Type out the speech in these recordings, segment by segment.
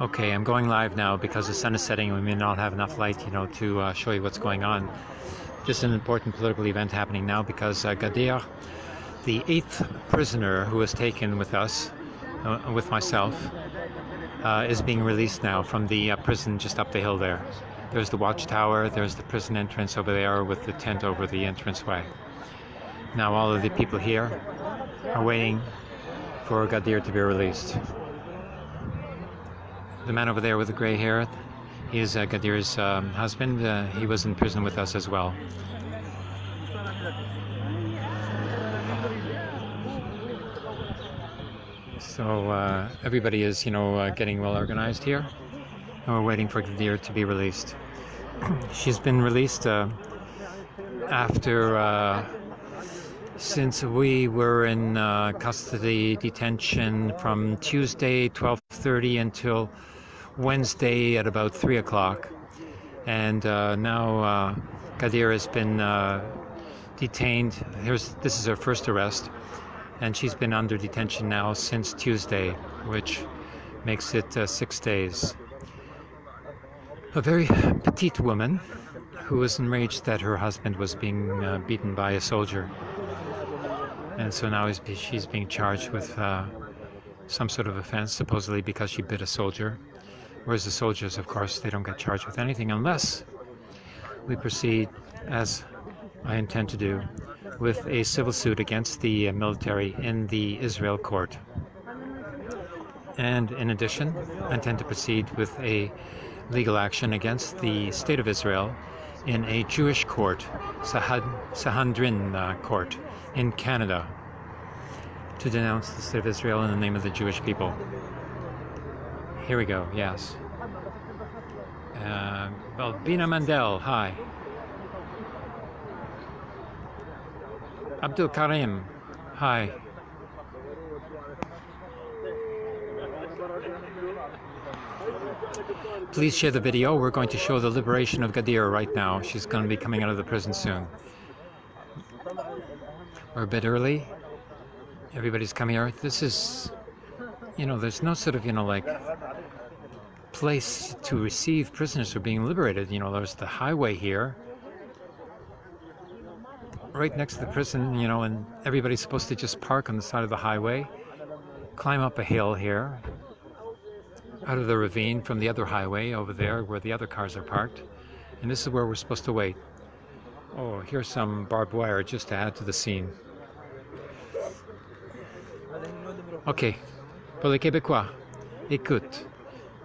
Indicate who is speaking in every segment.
Speaker 1: Okay, I'm going live now because the sun is setting and we may not have enough light, you know, to uh, show you what's going on. Just an important political event happening now because uh, Gadir, the eighth prisoner who was taken with us, uh, with myself, uh, is being released now from the uh, prison just up the hill there. There's the watchtower, there's the prison entrance over there with the tent over the entranceway. Now all of the people here are waiting for Gadir to be released. The man over there with the gray hair, he is uh, Gadir's um, husband. Uh, he was in prison with us as well. So uh, everybody is, you know, uh, getting well organized here. And we're waiting for Gadir to be released. She's been released uh, after uh, since we were in custody detention from Tuesday 12:30 until Wednesday at about three o'clock, and uh, now uh, Gadir has been uh, detained. Here's this is her first arrest, and she's been under detention now since Tuesday, which makes it uh, six days. A very petite woman who was enraged that her husband was being uh, beaten by a soldier and so now she's being charged with uh, some sort of offense, supposedly because she bit a soldier. Whereas the soldiers, of course, they don't get charged with anything unless we proceed, as I intend to do, with a civil suit against the military in the Israel court. And in addition, I intend to proceed with a legal action against the State of Israel in a Jewish court, Sanhedrin uh, court in Canada, to denounce the State of Israel in the name of the Jewish people. Here we go, yes. Uh, well, Bina Mandel, hi. Abdul Karim, hi. Please share the video. We're going to show the liberation of Gadir right now. She's going to be coming out of the prison soon. We're a bit early. Everybody's coming out. This is, you know, there's no sort of, you know, like place to receive prisoners who are being liberated. You know, there's the highway here right next to the prison, you know, and everybody's supposed to just park on the side of the highway, climb up a hill here, out of the ravine from the other highway over there where the other cars are parked. And this is where we're supposed to wait. Oh, here's some barbed wire just to add to the scene. Ok, pour les Québécois, écoute,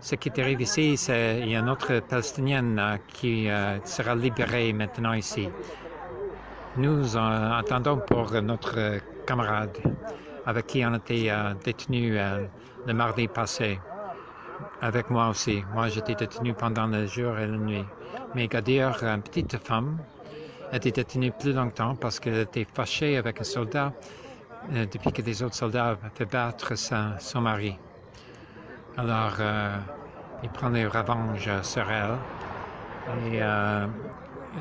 Speaker 1: ce qui arrive ici, c'est il y a une autre Palestinienne euh, qui euh, sera libérée maintenant ici. Nous euh, attendons pour notre camarade avec qui on était euh, détenu le mardi passé. Avec moi aussi. Moi, j'étais détenu pendant le jour et la nuit. Mais Gadir, une petite femme, était détenue plus longtemps parce qu'elle était fâchée avec un soldat euh, depuis que des autres soldats avaient battre son mari. Alors, euh, il prenait revanche sur elle. Et euh,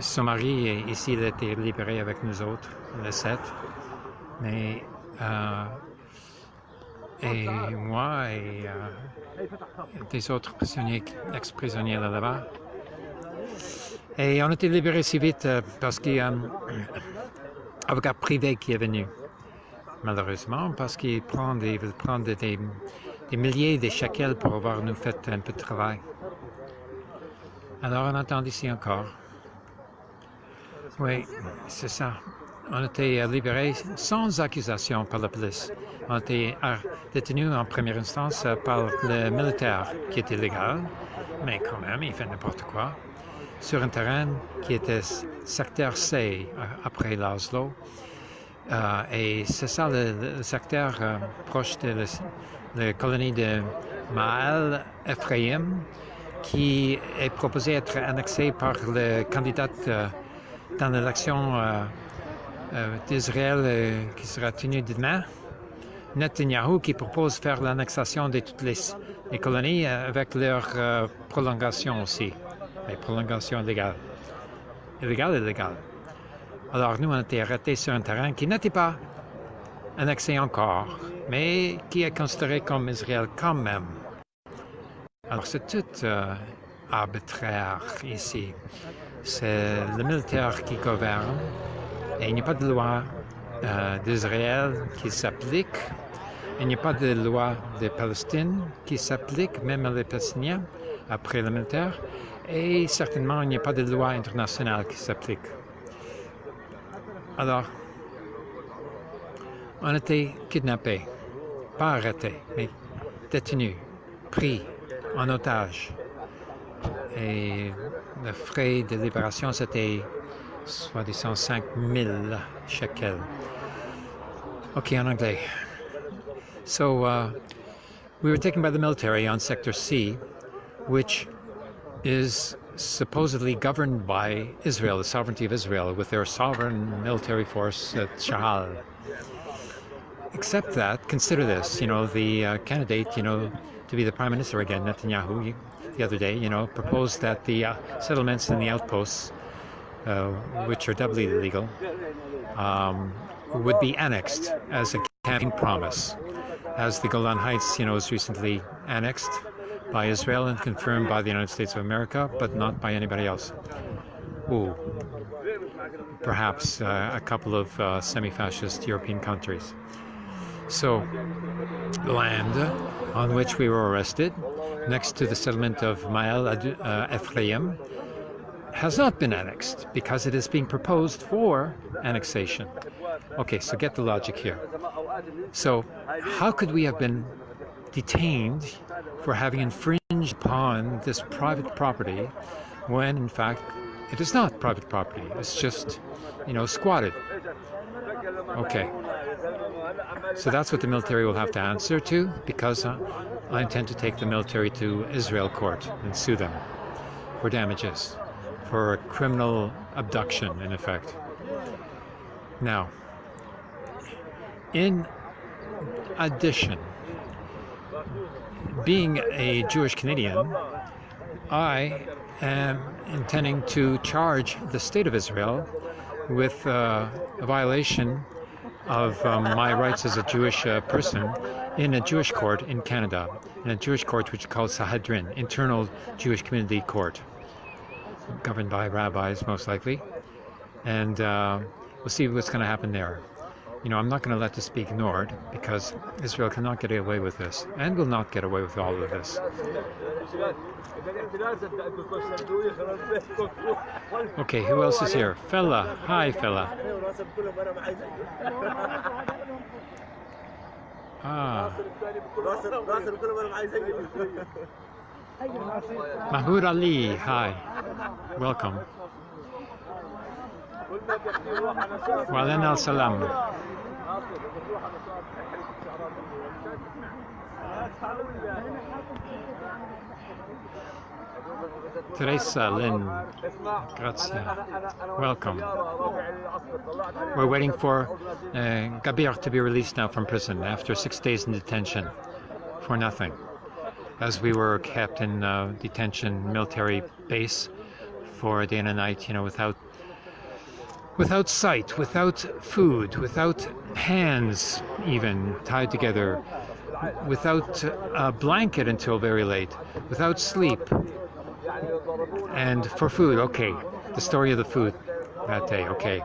Speaker 1: son mari, ici, il a été libéré avec nous autres, le 7. Mais euh, et moi et des autres prisonniers, ex-prisonniers là-bas. Et on a été libérés si vite parce qu'il y a un avocat privé qui est venu, malheureusement, parce qu'il prend des, des, milliers de shekels pour avoir nous fait un peu de travail. Alors on attend ici encore. Oui, c'est ça on a été libérés sans accusation par la police. On a été détenus en première instance par le militaire, qui était légal, mais quand même, il fait n'importe quoi, sur un terrain qui était secteur C après l'Oslo. Euh, et c'est ça le, secteur euh, proche de la, colonie de Maal Ephraim, qui est proposé être annexé par le candidat euh, dans l'élection d'Israël qui sera tenu demain. Netanyahu qui propose faire l'annexation de toutes les, colonies avec leur prolongation aussi, mais prolongation illégale. Illégale, illégale. Alors nous, on été arrêtés sur un terrain qui n'était pas annexé encore, mais qui est considéré comme Israël quand même. Alors c'est tout euh, arbitraire ici. C'est le militaire qui gouverne et il n'y a pas de loi euh, d'Israël qui s'applique. Il n'y a pas de loi de Palestine qui s'applique, même les Palestiniens, après le militaire. Et certainement, il n'y a pas de loi internationale qui s'applique. Alors, on a été kidnappés, pas arrêtés, mais détenus, pris en otage. Et le frais de libération, c'était soi-disant 5 000 shekels. Ok, en anglais. So, uh, we were taken by the military on Sector C, which is supposedly governed by Israel, the sovereignty of Israel, with their sovereign military force at Tzahal. Except that, consider this, you know, the uh, candidate, you know, to be the prime minister again, Netanyahu, the other day, you know, proposed that the uh, settlements and the outposts, uh, which are doubly illegal, um, would be annexed as a campaign promise, as the Golan Heights, you know, was recently annexed by Israel and confirmed by the United States of America, but not by anybody else. Ooh, perhaps uh, a couple of uh, semi-fascist European countries. So, the land on which we were arrested, next to the settlement of Ma'ale uh, Ephraim, has not been annexed because it is being proposed for annexation. Okay, so get the logic here. So, how could we have been detained for having infringed upon this private property when, in fact, it is not private property? It's just, you know, squatted. Okay. So that's what the military will have to answer to because uh, I intend to take the military to Israel court and sue them for damages, for criminal abduction, in effect. Now, in addition, being a Jewish Canadian, I am intending to charge the state of Israel with uh, a violation of um, my rights as a Jewish uh, person in a Jewish court in Canada, in a Jewish court which is called Sanhedrin, Internal Jewish Community Court, governed by rabbis most likely. And uh, we'll see what's going to happen there. You know, I'm not going to let this be ignored because Israel cannot get away with this and will not get away with all of this. Okay, who else is here? Fella. Hi, fella. Ah. Mahmoud Ali, hi. Welcome. وبعدين السلام Teresa Lynn Grazia, welcome. We're waiting for uh, Gadir to be released now from prison after six days in detention for nothing. As we were kept in uh, detention military base for day and a night, you know, without without sight, without food, without hands even tied together, without a blanket until very late, without sleep, and for food, okay, the story of the food that day, okay.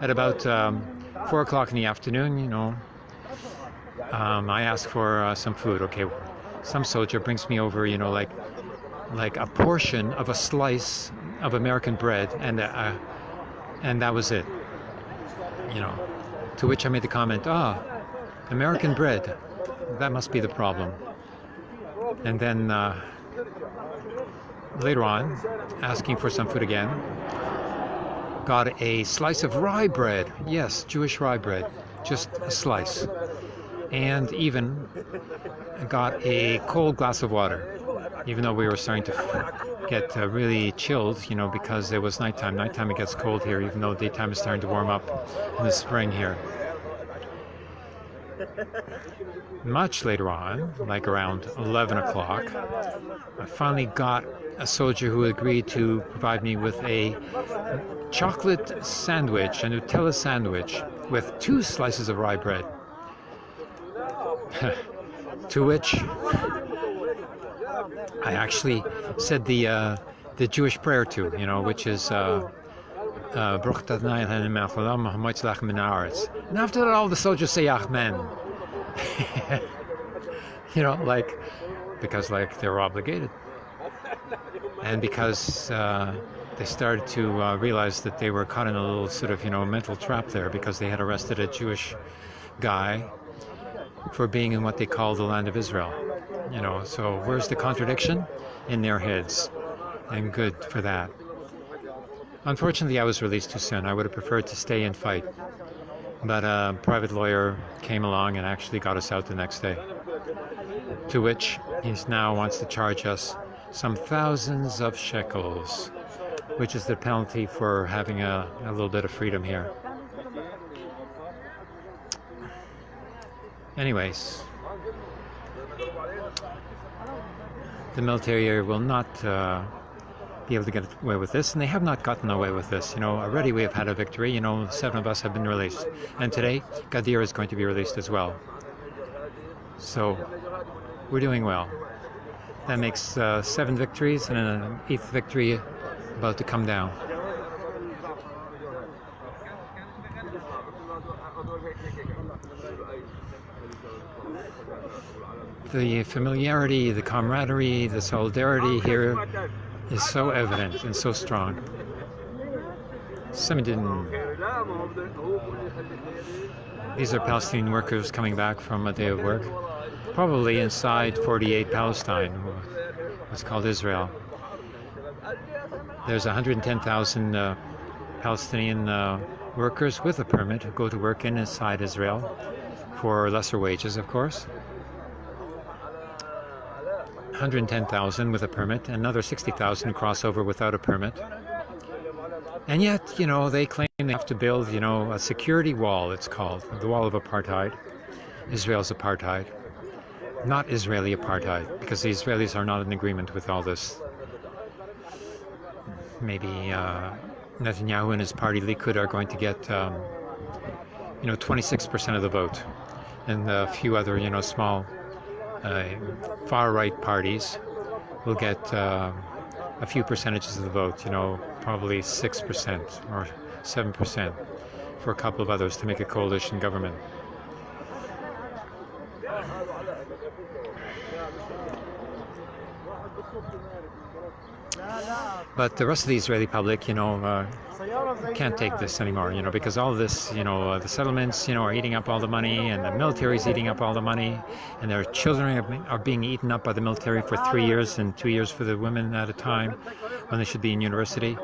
Speaker 1: At about um, 4 o'clock in the afternoon, you know, um, I ask for uh, some food, okay. Some soldier brings me over, you know, like like a portion of a slice of American bread and a, and that was it. You know, to which I made the comment, ah, American bread, that must be the problem. And then uh, later on, asking for some food again, got a slice of rye bread. Yes, Jewish rye bread, just a slice. And even got a cold glass of water, even though we were starting to get uh, really chilled, you know, because it was nighttime. Nighttime it gets cold here, even though daytime is starting to warm up in the spring here. Much later on, like around 11 o'clock, I finally got a soldier who agreed to provide me with a chocolate sandwich, a Nutella sandwich, with two slices of rye bread. to which I actually said the uh, the Jewish prayer to, you know, which is uh, uh, and after that, all the soldiers say Amen. you know, like because like they're obligated, and because uh, they started to uh, realize that they were caught in a little sort of you know mental trap there because they had arrested a Jewish guy for being in what they call the land of Israel. You know, so where's the contradiction? In their heads. And good for that. Unfortunately, I was released too soon. I would have preferred to stay and fight. But a private lawyer came along and actually got us out the next day. To which he now wants to charge us some thousands of shekels, which is the penalty for having a, a little bit of freedom here. Anyways, the military will not uh, be able to get away with this, and they have not gotten away with this. You know, already we have had a victory. You know, seven of us have been released, and today Gadir is going to be released as well. So we're doing well. That makes uh, seven victories and an eighth victory about to come down. The familiarity, the camaraderie, the solidarity here is so evident and so strong. Samidin. These are Palestinian workers coming back from a day of work, probably inside 48 Palestine, what's called Israel. There's 110,000 uh, Palestinian uh, workers with a permit who go to work inside Israel for lesser wages, of course. 110,000 with a permit, another 60,000 crossover without a permit. And yet, you know, they claim they have to build, you know, a security wall, it's called, the wall of apartheid, Israel's apartheid. Not Israeli apartheid, because the Israelis are not in agreement with all this. Maybe uh, Netanyahu and his party Likud are going to get, um, you know, 26% of the vote, and a few other, you know, small far right parties will get uh, a few percentages of the vote, you know, probably 6% or 7% for a couple of others to make a coalition government. But the rest of the Israeli public, you know, uh, can't take this anymore, you know, because all this, you know, uh, the settlements, you know, are eating up all the money, and the military is eating up all the money, and their children are being eaten up by the military for three years and two years for the women at a time when they should be in university.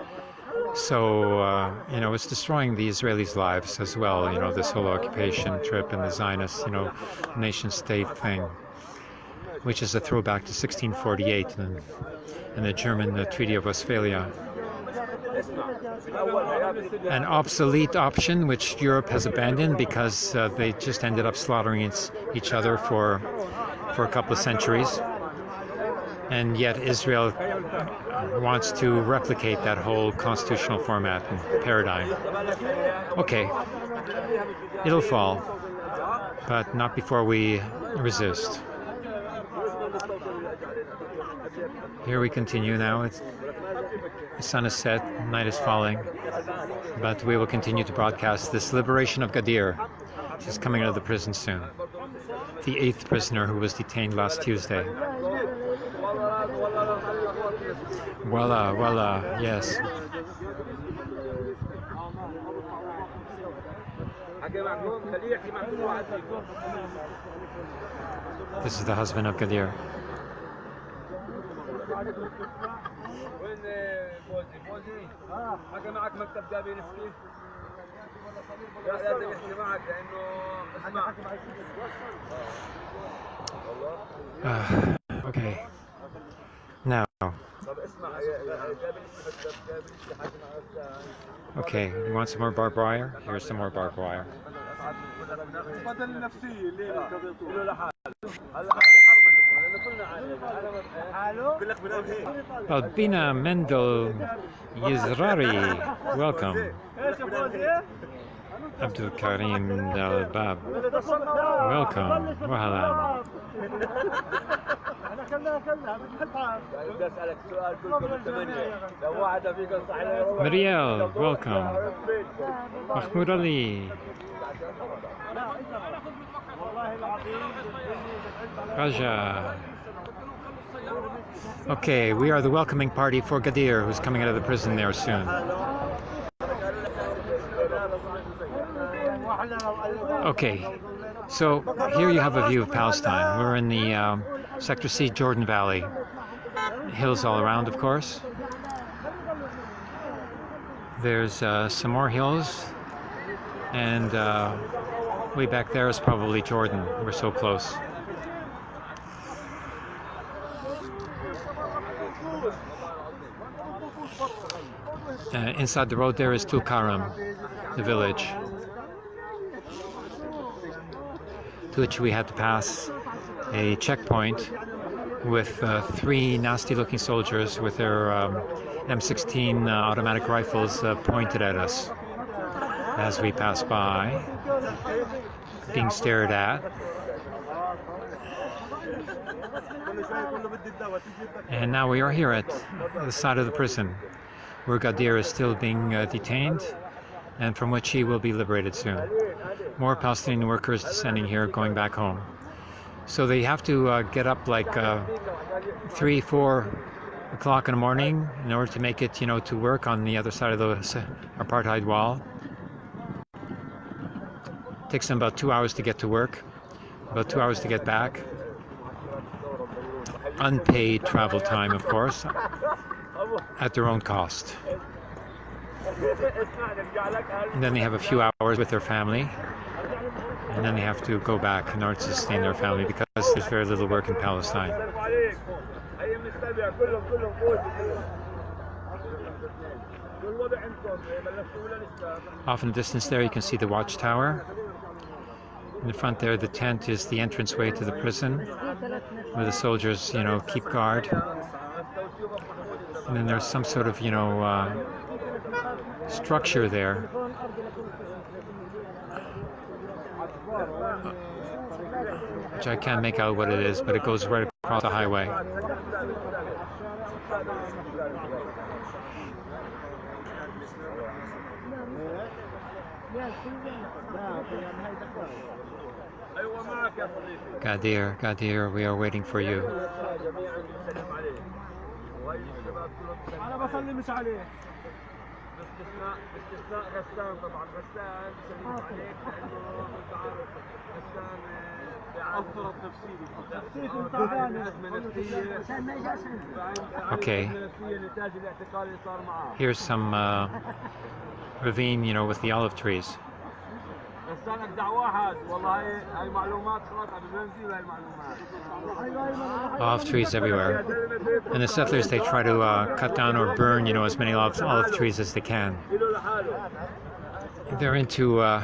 Speaker 1: So, uh, you know, it's destroying the Israelis' lives as well, you know, this whole occupation trip and the Zionist, you know, nation state thing, which is a throwback to 1648 and, and the German uh, Treaty of Westphalia an obsolete option which Europe has abandoned because uh, they just ended up slaughtering each other for for a couple of centuries. And yet Israel wants to replicate that whole constitutional format and paradigm. Okay, it'll fall, but not before we resist. Here we continue now. It's the sun is set, night is falling, but we will continue to broadcast this liberation of Gadir. She's coming out of the prison soon. The eighth prisoner who was detained last Tuesday. Voila, voila, yes. This is the husband of Gadir. وين فوزي فوزي حكى معك مكتب جابي نسكي لا لازم يحكي معك لانه اسمع okay now okay you want some more barbed wire here's some more barbed wire Albina Mendel Yizrari, welcome. Abdul Karim Al Bab, welcome. Wahalam. Marielle, welcome. Mahmoud Ali. Raja. Okay, we are the welcoming party for Gadir, who's coming out of the prison there soon. Okay, so here you have a view of Palestine. We're in the um, Sector C Jordan Valley. Hills all around, of course. There's uh, some more hills, and uh, way back there is probably Jordan. We're so close. Uh, inside the road there is Tulkarm, the village, to which we had to pass a checkpoint with uh, three nasty looking soldiers with their um, M16 uh, automatic rifles uh, pointed at us as we pass by, being stared at. And now we are here at the side of the prison where Gadir is still being uh, detained and from which he will be liberated soon. More Palestinian workers descending here going back home. So they have to uh, get up like uh, three, four o'clock in the morning in order to make it, you know, to work on the other side of the apartheid wall. Takes them about two hours to get to work, about two hours to get back. Unpaid travel time, of course, at their own cost. And then they have a few hours with their family and then they have to go back in order to sustain their family because there's very little work in Palestine. Off in the distance there you can see the watchtower. In the front there the tent is the entranceway to the prison where the soldiers, you know, keep guard. And then there's some sort of, you know, uh, structure there which I can't make out what it is, but it goes right across the highway. Gadir, Gadir, we are waiting for you. باستثناء باستثناء غسان طبعا غسان سليم عليك لانه انت عارف غسان اثر التفسيري تفسير تعبان ازمه نفسيه Okay. Here's some uh, ravine, you know, with the olive trees. Olive trees everywhere. And the settlers, they try to uh, cut down or burn, you know, as many olive, olive trees as they can. They're into uh,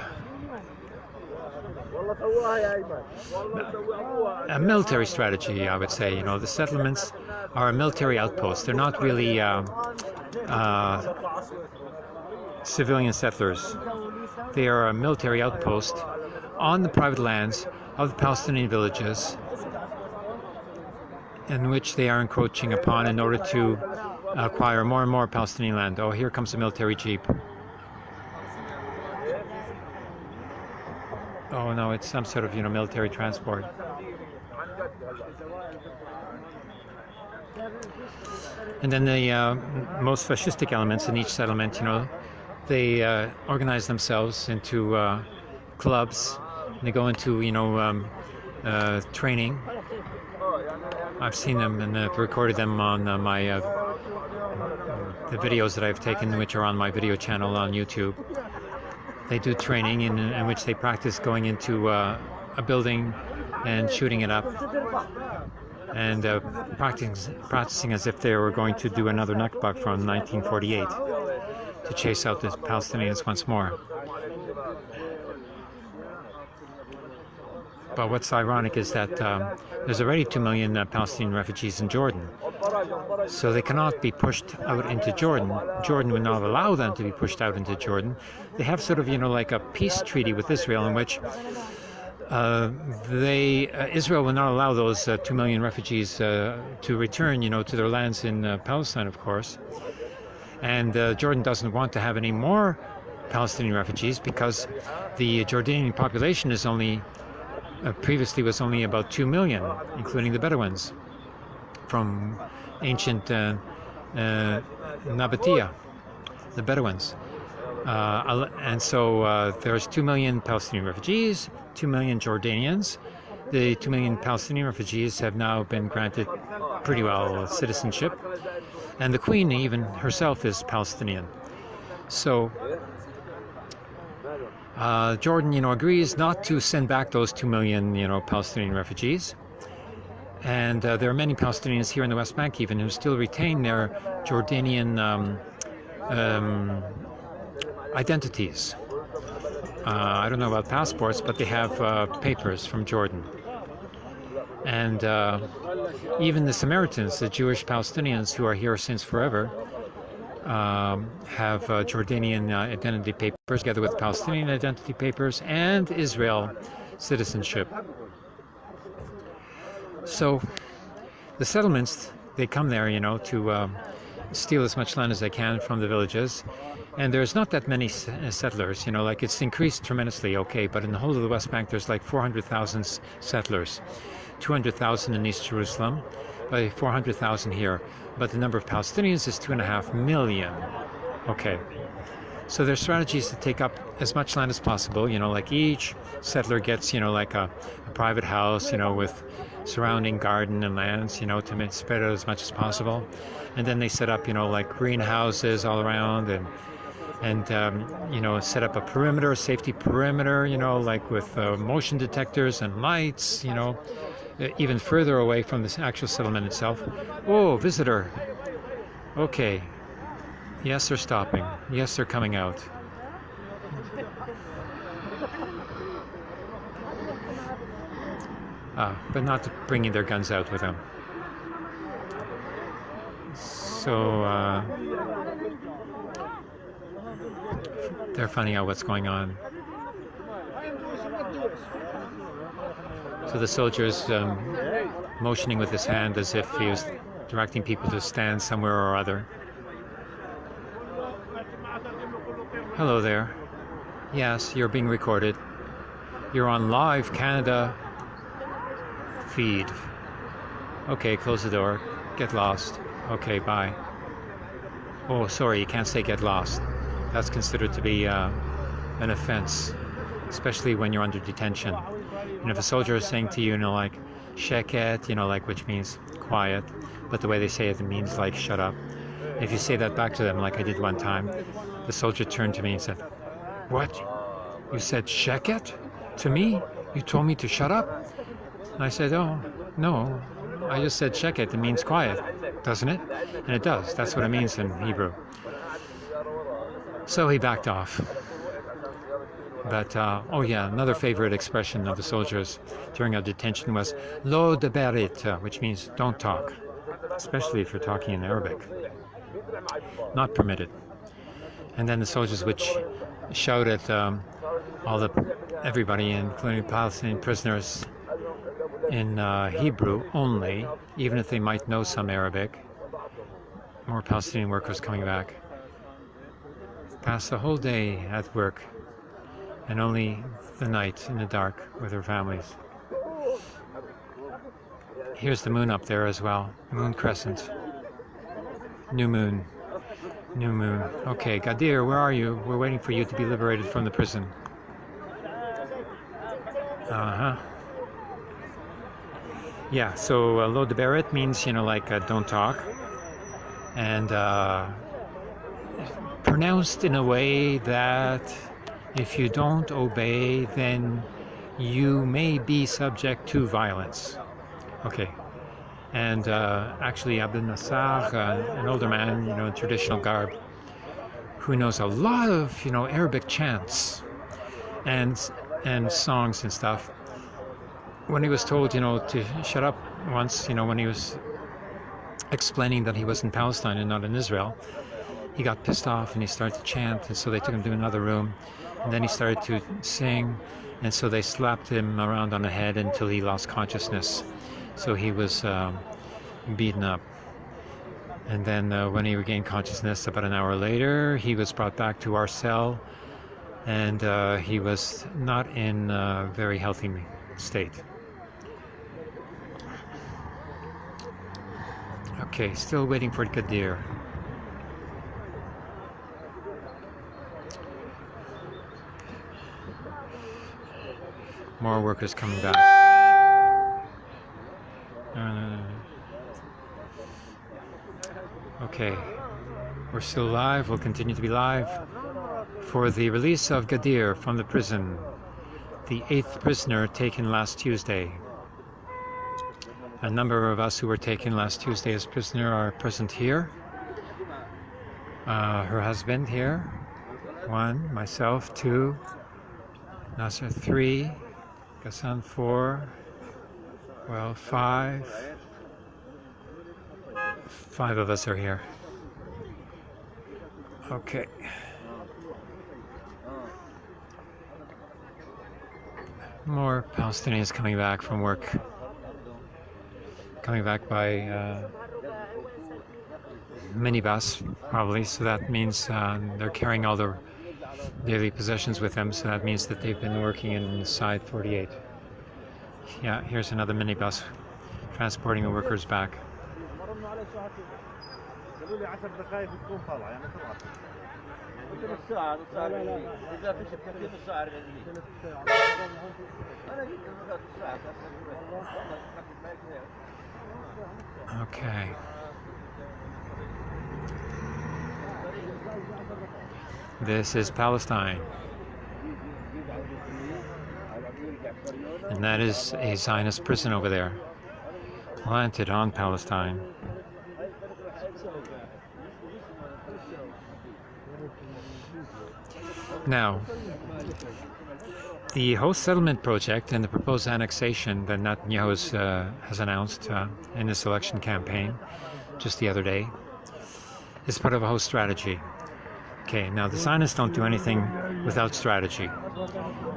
Speaker 1: a military strategy, I would say. You know, the settlements are a military outpost. They're not really uh, uh, civilian settlers. They are a military outpost on the private lands of the Palestinian villages in which they are encroaching upon in order to acquire more and more Palestinian land. Oh, here comes a military jeep. Oh no, it's some sort of, you know, military transport. And then the uh, most fascistic elements in each settlement, you know, they uh, organize themselves into uh, clubs. They go into, you know, um, uh, training. I've seen them and I've recorded them on uh, my uh, the videos that I've taken, which are on my video channel on YouTube. They do training in, in which they practice going into uh, a building and shooting it up and practicing, practicing as if they were going to do another Nakba from 1948 to chase out the Palestinians once more. But what's ironic is that um, there's already 2 million uh, Palestinian refugees in Jordan. So they cannot be pushed out into Jordan. Jordan would not allow them to be pushed out into Jordan. They have sort of, you know, like a peace treaty with Israel in which uh, they uh, Israel will not allow those uh, two million refugees uh, to return, you know, to their lands in uh, Palestine, of course. And uh, Jordan doesn't want to have any more Palestinian refugees because the Jordanian population is only previously was only about two million, including the Bedouins from ancient Nabatea, the Bedouins. Uh, and so uh, there's 2 million Palestinian refugees, 2 million Jordanians. The 2 million Palestinian refugees have now been granted pretty well citizenship. And the Queen, even herself, is Palestinian. So uh, Jordan, you know, agrees not to send back those 2 million, you know, Palestinian refugees. And uh, there are many Palestinians here in the West Bank even who still retain their Jordanian um, um, identities. Uh, I don't know about passports, but they have uh, papers from Jordan. And uh, even the Samaritans, the Jewish Palestinians who are here since forever, um, have uh, Jordanian uh, identity papers together with Palestinian identity papers and Israel citizenship. So the settlements, they come there, you know, to um, steal as much land as they can from the villages and there's not that many uh, settlers you know like it's increased tremendously okay but in the whole of the west bank there's like 400,000 settlers 200,000 in east jerusalem by 400,000 here. But the number of palestinians is two and a half million. Okay. So their strategy is to take up as much land as possible you know like each settler gets you know like a, a private house you know with surrounding garden and lands you know to spread out as much as possible. And then they set up you know like greenhouses all around and and um, you know set up a perimeter, safety perimeter, you know, like with uh, motion detectors and lights, you know, even further away from the actual settlement itself. Oh, visitor. Okay. Yes, they're stopping. Yes, they're coming out. Ah, but not bringing their guns out with them. So, uh, they're finding out what's going on. So the soldier is um, motioning with his hand as if he was directing people to stand somewhere or other. Hello there. Yes, you're being recorded. You're on live Canada feed. Okay, close the door. Get lost. Okay, bye. Oh, sorry, you can't say get lost that's considered to be uh, an offense, especially when you're under detention. And if a soldier is saying to you, you know, like, sheket, you know, like, which means quiet, but the way they say it, it means like, shut up. If you say that back to them, like I did one time, the soldier turned to me and said, What? You said sheket to me? You told me to shut up? And I said, Oh, no. I just said sheket. It means quiet, doesn't it? And it does. That's what it means in Hebrew. So he backed off. But, uh, oh yeah, another favorite expression of the soldiers during our detention was lo deberit, uh, which means don't talk, especially if you're talking in Arabic. Not permitted. And then the soldiers would sh shout at um, all the everybody, including Palestinian prisoners, in uh, Hebrew only, even if they might know some Arabic. More Palestinian workers coming back pass the whole day at work and only the night in the dark with their families. Here's the moon up there as well. Moon crescent. New moon. New moon. Okay, Gadir, where are you? We're waiting for you to be liberated from the prison. Uh-huh. Yeah, so uh, lo de beret means, you know, like uh, don't talk. And uh, pronounced in a way that if you don't obey, then you may be subject to violence. Okay. And uh, actually, Abdel Nasser, uh, an older man, you know, in traditional garb, who knows a lot of, you know, Arabic chants and and songs and stuff. When he was told, you know, to shut up once, you know, when he was explaining that he was in Palestine and not in Israel, he got pissed off and he started to chant and so they took him to another room and then he started to sing and so they slapped him around on the head until he lost consciousness. So he was um, beaten up. And then uh, when he regained consciousness about an hour later, he was brought back to our cell and uh, he was not in a very healthy state. Okay, still waiting for Gadir. More workers coming back. Okay, we're still live. We'll continue to be live for the release of Gadir from the prison, the eighth prisoner taken last Tuesday. A number of us who were taken last Tuesday as prisoner are present here. Uh, her husband here, one, myself, two, Nasser, three, Gassan, four, well, five, five of us are here. Okay. More Palestinians coming back from work coming back by uh, minibus, probably. So that means uh, they're carrying all their daily possessions with them. So that means that they've been working inside 48. Yeah, here's another minibus transporting the workers back. Okay. This is Palestine. And that is a Zionist prison over there, planted on Palestine. Now, the host settlement project and the proposed annexation that Netanyahu uh, has announced uh, in his election campaign just the other day is part of a host strategy. Okay, now the Zionists don't do anything without strategy.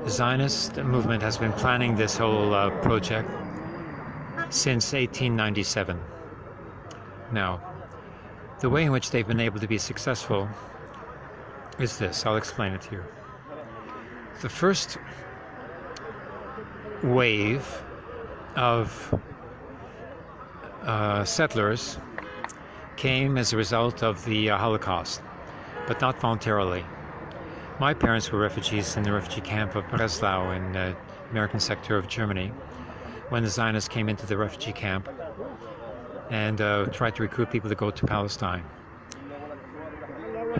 Speaker 1: The Zionist movement has been planning this whole uh, project since 1897. Now, the way in which they've been able to be successful is this. I'll explain it to you. The first wave of uh, settlers came as a result of the uh, Holocaust, but not voluntarily. My parents were refugees in the refugee camp of Breslau in the American sector of Germany when the Zionists came into the refugee camp and uh, tried to recruit people to go to Palestine.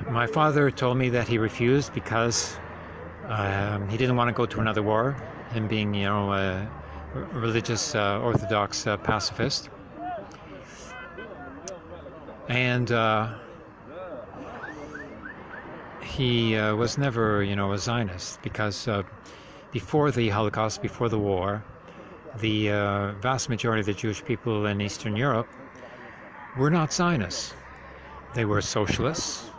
Speaker 1: My father told me that he refused because um, he didn't want to go to another war him being, you know, a religious uh, Orthodox uh, pacifist. And uh, he uh, was never, you know, a Zionist because uh, before the Holocaust, before the war, the uh, vast majority of the Jewish people in Eastern Europe were not Zionists. They were socialists,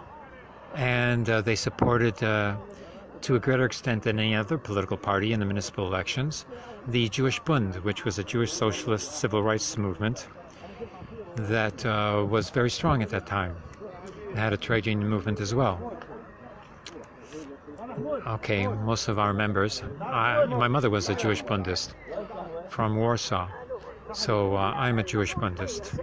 Speaker 1: and they supported to a greater extent than any other political party in the municipal elections, the Jewish Bund, which was a Jewish socialist civil rights movement that uh, was very strong at that time. It had a trade union movement as well. Okay, most of our members, I, my mother was a Jewish Bundist from Warsaw, so uh, I'm a Jewish Bundist.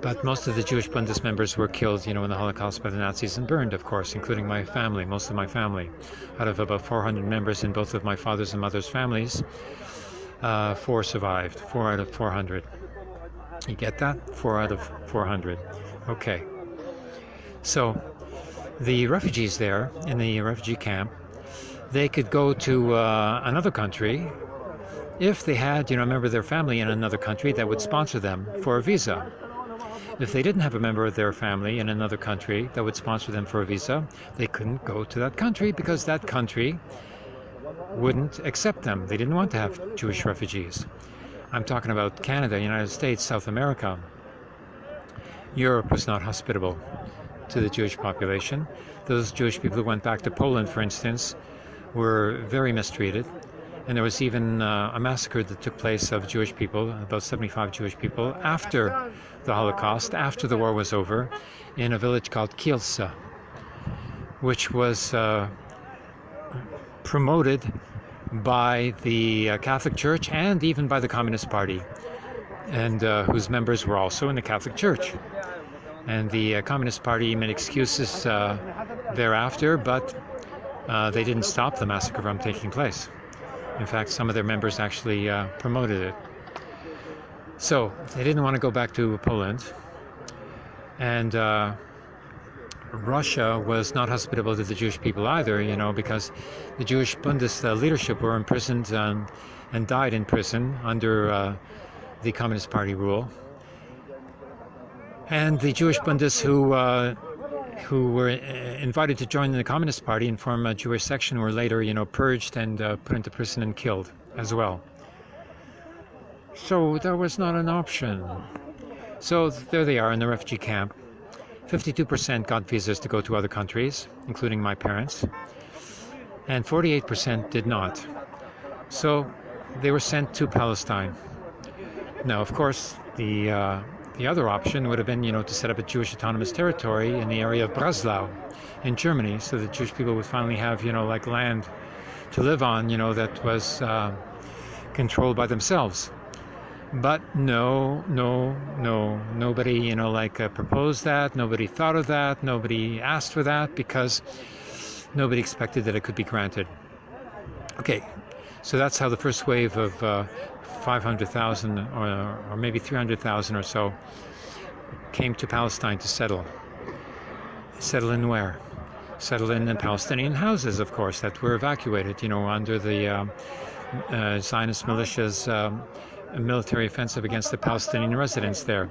Speaker 1: But most of the Jewish Bundist members were killed, you know, in the Holocaust by the Nazis and burned, of course, including my family, most of my family. Out of about 400 members in both of my father's and mother's families, uh, four survived, four out of 400. You get that? Four out of 400. Okay. So the refugees there in the refugee camp, they could go to uh, another country if they had, you know, a member of their family in another country that would sponsor them for a visa. If they didn't have a member of their family in another country that would sponsor them for a visa, they couldn't go to that country because that country wouldn't accept them. They didn't want to have Jewish refugees. I'm talking about Canada, United States, South America. Europe was not hospitable to the Jewish population. Those Jewish people who went back to Poland, for instance, were very mistreated. And there was even uh, a massacre that took place of Jewish people, about 75 Jewish people, after the Holocaust, after the war was over, in a village called Kielce, which was uh, promoted by the uh, Catholic Church and even by the Communist Party, and uh, whose members were also in the Catholic Church. And the uh, Communist Party made excuses uh, thereafter, but uh, they didn't stop the massacre from taking place. In fact, some of their members actually promoted it. So they didn't want to go back to Poland. And uh, Russia was not hospitable to the Jewish people either, you know, because the Jewish Bundists uh, leadership were imprisoned um, and died in prison under uh, the Communist Party rule. And the Jewish Bundists who uh, who were uh, invited to join the Communist Party and form a Jewish section were later, you know, purged and uh, put into prison and killed as well. So that was not an option. So there they are in the refugee camp. 52% got visas to go to other countries, including my parents, and 48% did not. So they were sent to Palestine. Now, of course, the uh, the other option would have been, you know, to set up a Jewish autonomous territory in the area of Breslau in Germany so that Jewish people would finally have, you know, like land to live on, you know, that was uh, controlled by themselves. But no, no, no, nobody, you know, like uh, proposed that. Nobody thought of that. Nobody asked for that because nobody expected that it could be granted. Okay, so that's how the first wave of uh, 500,000 or, or maybe 300,000 or so came to Palestine to settle. Settle in where? Settle in, the Palestinian houses, of course, that were evacuated, you know, under the uh, uh, Zionist militia's um, military offensive against the Palestinian residents there,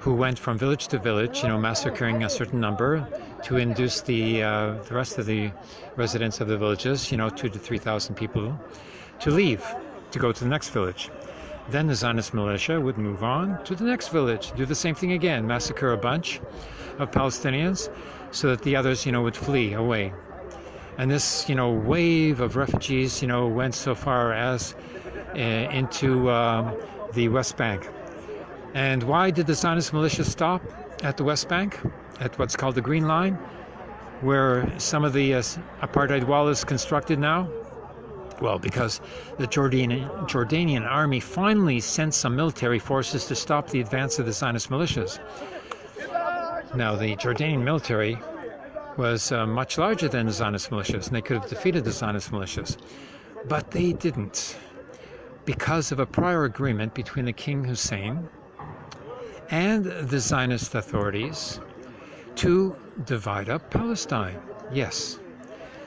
Speaker 1: who went from village to village, you know, massacring a certain number to induce the, uh, the rest of the residents of the villages, you know, two to 3,000 people, to leave to go to the next village. Then the Zionist militia would move on to the next village, do the same thing again, massacre a bunch of Palestinians so that the others, you know, would flee away. And this, you know, wave of refugees, you know, went so far as uh, into um, the West Bank. And why did the Zionist militia stop at the West Bank, at what's called the Green Line, where some of the uh, apartheid wall is constructed now? Well, because the Jordanian, Jordanian army finally sent some military forces to stop the advance of the Zionist militias. Now, the Jordanian military was uh, much larger than the Zionist militias, and they could have defeated the Zionist militias. But they didn't, because of a prior agreement between the King Hussein and the Zionist authorities to divide up Palestine. Yes.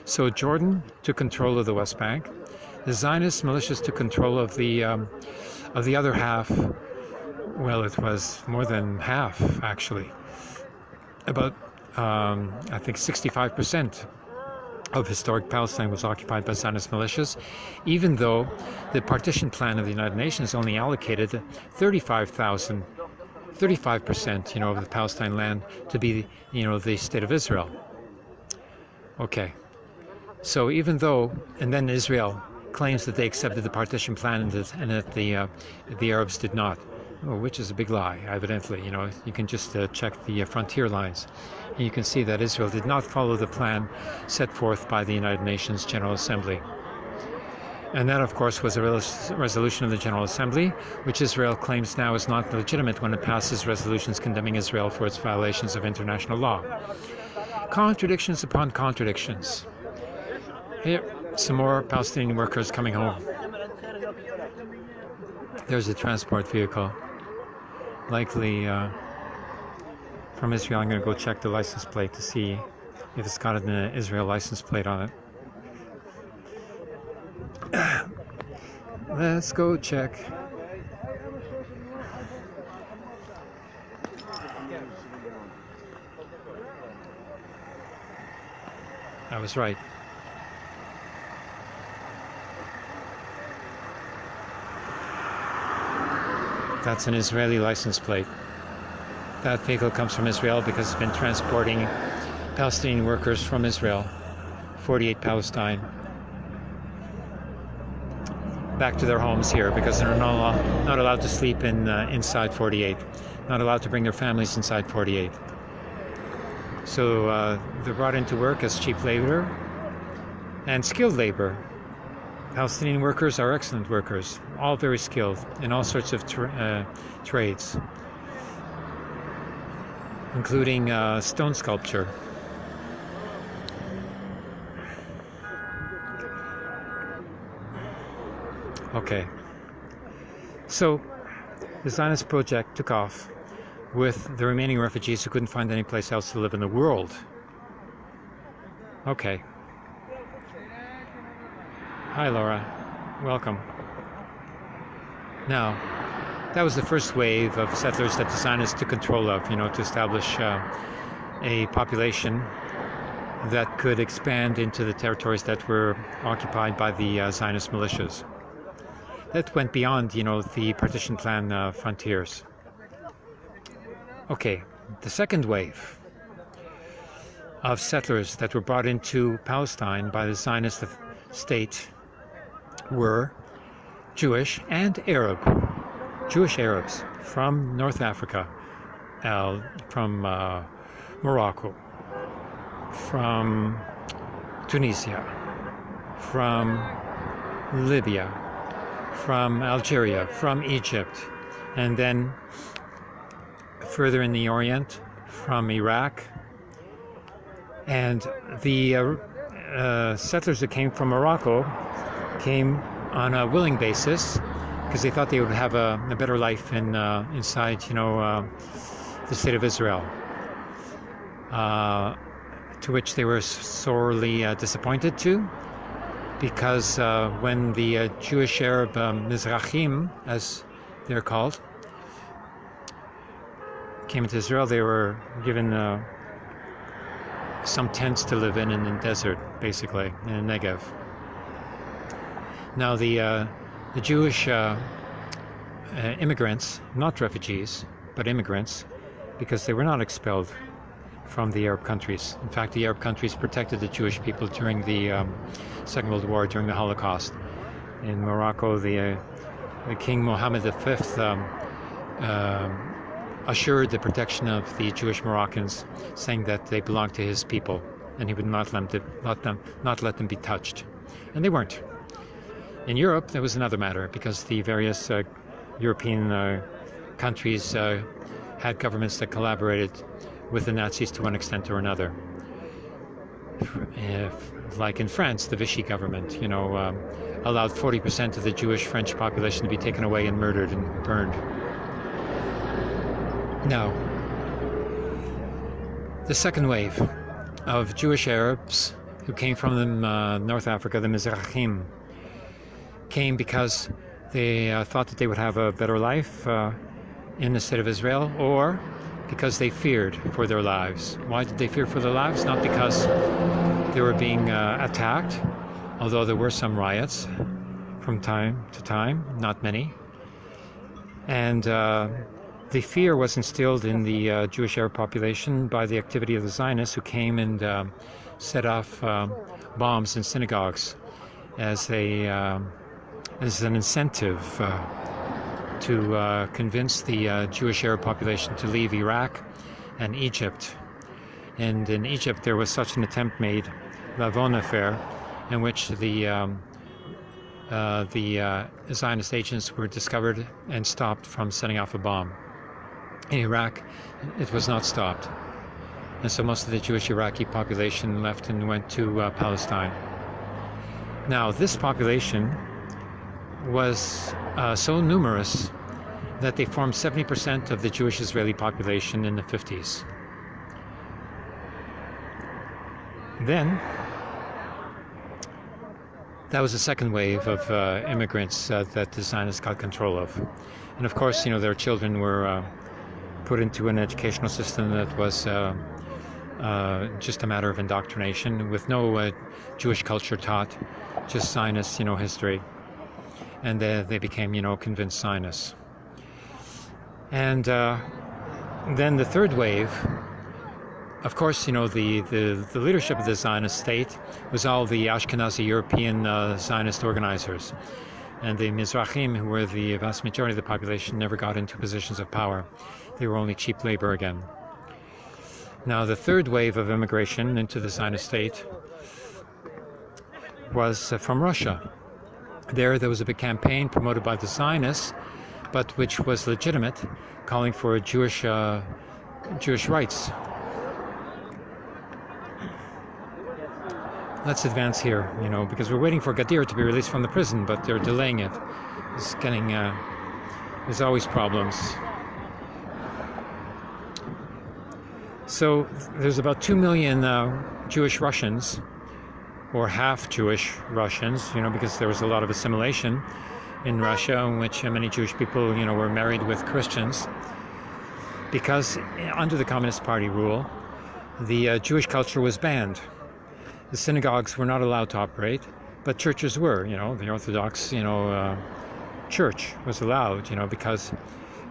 Speaker 1: So Jordan took control of the West Bank, the Zionist militias took control of the um, of the other half. Well, it was more than half actually. About um, I think 65 percent of historic Palestine was occupied by Zionist militias, even though the partition plan of the United Nations only allocated 35,000, 35 percent, you know, of the Palestine land to be, you know, the state of Israel. Okay. So even though, and then Israel claims that they accepted the partition plan and that, and that the uh, the Arabs did not, which is a big lie. Evidently, you know, you can just uh, check the uh, frontier lines, and you can see that Israel did not follow the plan set forth by the United Nations General Assembly. And that, of course, was a resolution of the General Assembly, which Israel claims now is not legitimate when it passes resolutions condemning Israel for its violations of international law. Contradictions upon contradictions. Here, some more Palestinian workers coming home. There's a transport vehicle, likely uh, from Israel. I'm going to go check the license plate to see if it's got an Israel license plate on it. Let's go check. I was right. That's an Israeli license plate. That vehicle comes from Israel because it's been transporting Palestinian workers from Israel, 48 Palestine, back to their homes here because they're not, allowed, not allowed to sleep in uh, inside 48, not allowed to bring their families inside 48. So uh, they're brought into work as cheap labor and skilled labor Palestinian workers are excellent workers, all very skilled in all sorts of tra uh, trades, including uh, stone sculpture. Okay. So the Zionist project took off with the remaining refugees who couldn't find any place else to live in the world. Okay. Hi, Laura. Welcome. Now, that was the first wave of settlers that the Zionists took control of, you know, to establish uh, a population that could expand into the territories that were occupied by the uh, Zionist militias that went beyond, you know, the partition plan uh, frontiers. Okay, the second wave of settlers that were brought into Palestine by the Zionist state were Jewish and Arab, Jewish Arabs from North Africa, uh, from uh, Morocco, from Tunisia, from Libya, from Algeria, from Egypt, and then further in the Orient from Iraq. And the uh, uh, settlers that came from Morocco came on a willing basis because they thought they would have a, a better life in uh, inside, you know, uh, the state of Israel. Uh, to which they were sorely uh, disappointed to because uh, when the uh, Jewish Arab um, Mizrahim, as they're called, came into Israel, they were given some tents to live in in the desert, basically, in the Negev. Now, the, uh, the Jewish uh, uh, immigrants, not refugees, but immigrants, because they were not expelled from the Arab countries. In fact, the Arab countries protected the Jewish people during the um, Second World War, during the Holocaust. In Morocco, the, uh, King Mohammed V um, uh, assured the protection of the Jewish Moroccans, saying that they belonged to his people, and he would not let them, let them, not let them be touched. And they weren't. In Europe, there was another matter, because the various uh, European uh, countries uh, had governments that collaborated with the Nazis to one extent or another. If, like in France, the Vichy government, you know, um, allowed 40% of the Jewish French population to be taken away and murdered and burned. Now, the second wave of Jewish Arabs who came from uh, North Africa, the Mizrahim, came because they uh, thought that they would have a better life uh, in the state of Israel, or because they feared for their lives. Why did they fear for their lives? Not because they were being uh, attacked, although there were some riots from time to time, not many. And uh, the fear was instilled in the uh, Jewish Arab population by the activity of the Zionists who came and uh, set off um, bombs in synagogues as they um, as an incentive uh, to uh, convince the uh, Jewish Arab population to leave Iraq and Egypt. And in Egypt, there was such an attempt made, Lavon affair, in which the um, uh, the uh, Zionist agents were discovered and stopped from setting off a bomb. In Iraq, it was not stopped. And so most of the Jewish Iraqi population left and went to uh, Palestine. Now, this population was uh, so numerous that they formed 70% of the Jewish Israeli population in the 50s. Then, that was the second wave of uh, immigrants uh, that the Zionists got control of. And of course, you know, their children were uh, put into an educational system that was uh, uh, just a matter of indoctrination with no uh, Jewish culture taught, just Zionist, you know, history and they, they became, you know, convinced Zionists. And uh, then the third wave, of course, you know, the, the, the, leadership of the Zionist state was all the Ashkenazi European uh, Zionist organizers. And the Mizrahim, who were the vast majority of the population, never got into positions of power. They were only cheap labor again. Now, the third wave of immigration into the Zionist state was uh, from Russia. There, there was a big campaign promoted by the Zionists, but which was legitimate, calling for Jewish uh, Jewish rights. Let's advance here, you know, because we're waiting for Gadir to be released from the prison, but they're delaying it. It's getting, uh, there's always problems. So there's about 2 million uh, Jewish Russians, or half Jewish Russians, you know, because there was a lot of assimilation in Russia in which many Jewish people, you know, were married with Christians because under the Communist Party rule, the uh, Jewish culture was banned. The synagogues were not allowed to operate, but churches were. You know, the Orthodox, you know, uh, church was allowed. You know, because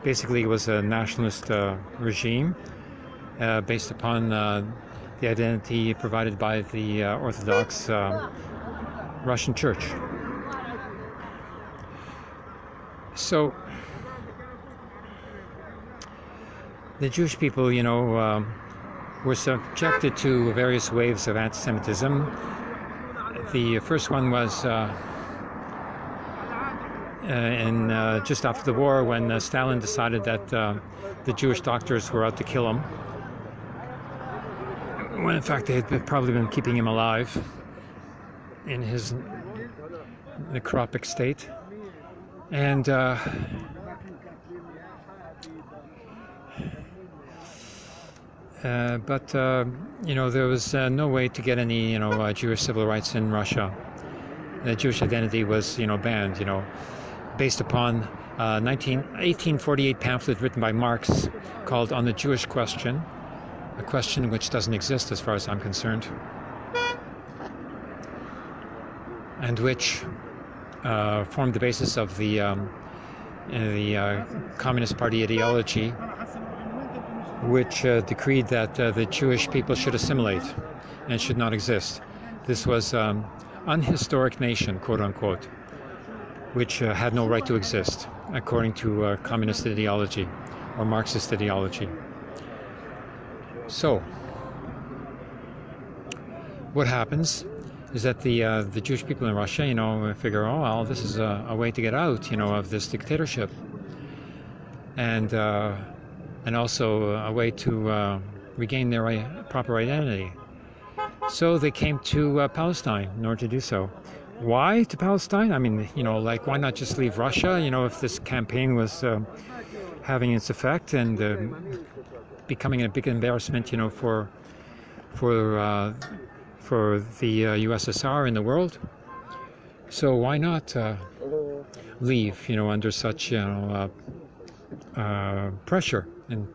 Speaker 1: basically it was a nationalist uh, regime uh, based upon uh, the identity provided by the uh, Orthodox Russian Church. So the Jewish people, you know, um, were subjected to various waves of anti-Semitism. The first one was uh, uh, in uh, just after the war when uh, Stalin decided that uh, the Jewish doctors were out to kill him. When in fact they had probably been keeping him alive in his necropic state. And uh, Uh, but uh, you know there was uh, no way to get any you know uh, Jewish civil rights in Russia. The Jewish identity was you know banned. You know, based upon 19, uh, 1848 pamphlet written by Marx called "On the Jewish Question," a question which doesn't exist as far as I'm concerned, and which formed the basis of the um, the Communist Party ideology which uh, decreed that uh, the Jewish people should assimilate and should not exist. This was um, unhistoric nation, quote unquote, which uh, had no right to exist, according to uh, communist ideology or Marxist ideology. So, what happens is that the uh, the Jewish people in Russia, you know, figure, oh well, this is a, a way to get out, you know, of this dictatorship, and uh, and also a way to uh, regain their proper identity. So they came to uh, Palestine in order to do so. Why to Palestine? I mean, you know, like why not just leave Russia? You know, if this campaign was uh, having its effect and uh, becoming a big embarrassment, you know, for for uh, for the USSR uh, in the world. So why not leave? You know, under such you know pressure and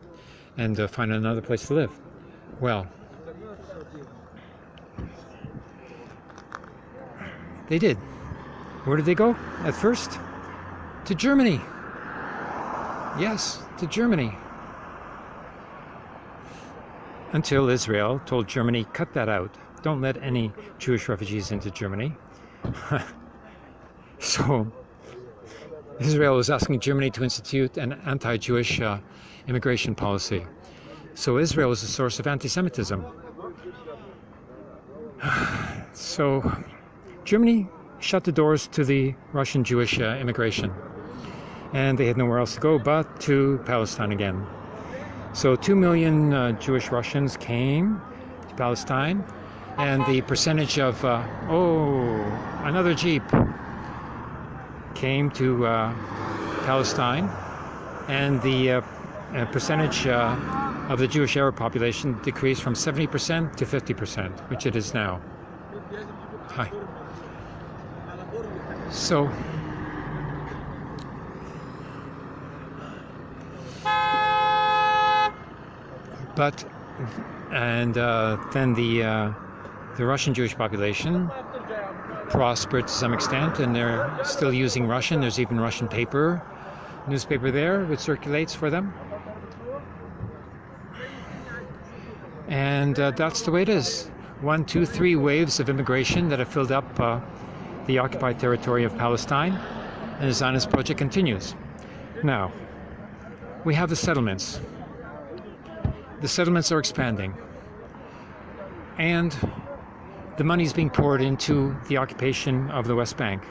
Speaker 1: and uh, find another place to live. Well, they did. Where did they go at first? To Germany. Yes, to Germany. Until Israel told Germany, cut that out. Don't let any Jewish refugees into Germany. so Israel was asking Germany to institute an anti-Jewish uh, immigration policy. So Israel was a source of anti-Semitism. so Germany shut the doors to the Russian Jewish uh, immigration. And they had nowhere else to go but to Palestine again. So two million uh, Jewish Russians came to Palestine, and the percentage of, uh, oh, another Jeep came to uh, Palestine, and the uh, uh, percentage uh, of the Jewish Arab population decreased from 70% to 50%, which it is now. Hi. So, but, and uh, then the, uh, the Russian Jewish population prospered to some extent, and they're still using Russian. There's even Russian paper, newspaper there, which circulates for them. And uh, that's the way it is. One, two, three waves of immigration that have filled up uh, the occupied territory of Palestine. and the Zionist project continues. Now, we have the settlements. The settlements are expanding. And the money is being poured into the occupation of the West Bank.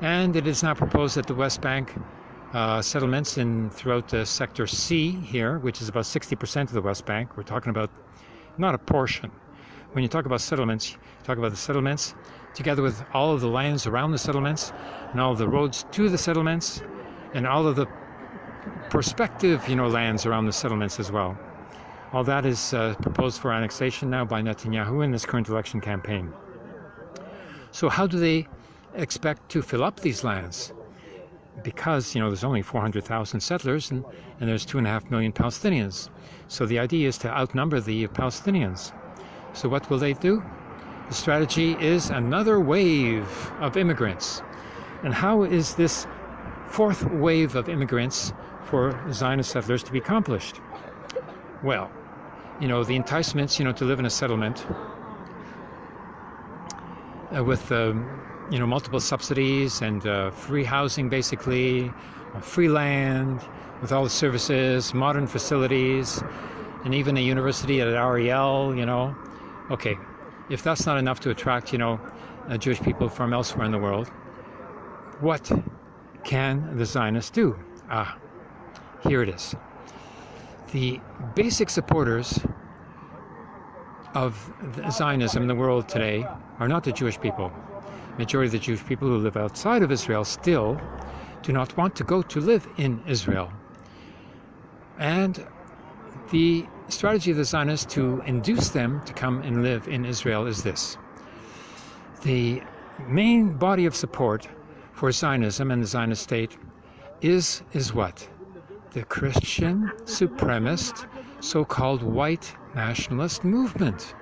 Speaker 1: And it is now proposed that the West Bank uh, settlements in throughout the sector C here, which is about 60% of the West Bank, we're talking about not a portion. When you talk about settlements, you talk about the settlements together with all of the lands around the settlements and all of the roads to the settlements and all of the prospective, you know, lands around the settlements as well. All that is uh, proposed for annexation now by Netanyahu in this current election campaign. So how do they expect to fill up these lands? Because, you know, there's only 400,000 settlers and, and there's two and a half million Palestinians. So the idea is to outnumber the Palestinians. So what will they do? The strategy is another wave of immigrants. And how is this fourth wave of immigrants for Zionist settlers to be accomplished? Well, you know, the enticements, you know, to live in a settlement uh, with, um, you know, multiple subsidies and uh, free housing, basically, uh, free land, with all the services, modern facilities, and even a university at Ariel, you know. Okay, if that's not enough to attract, you know, uh, Jewish people from elsewhere in the world, what can the Zionists do? Ah, here it is. The basic supporters of Zionism in the world today are not the Jewish people. Majority of the Jewish people who live outside of Israel still do not want to go to live in Israel. And the strategy of the Zionists to induce them to come and live in Israel is this. The main body of support for Zionism and the Zionist state is, is what? The Christian supremacist so-called white nationalist movement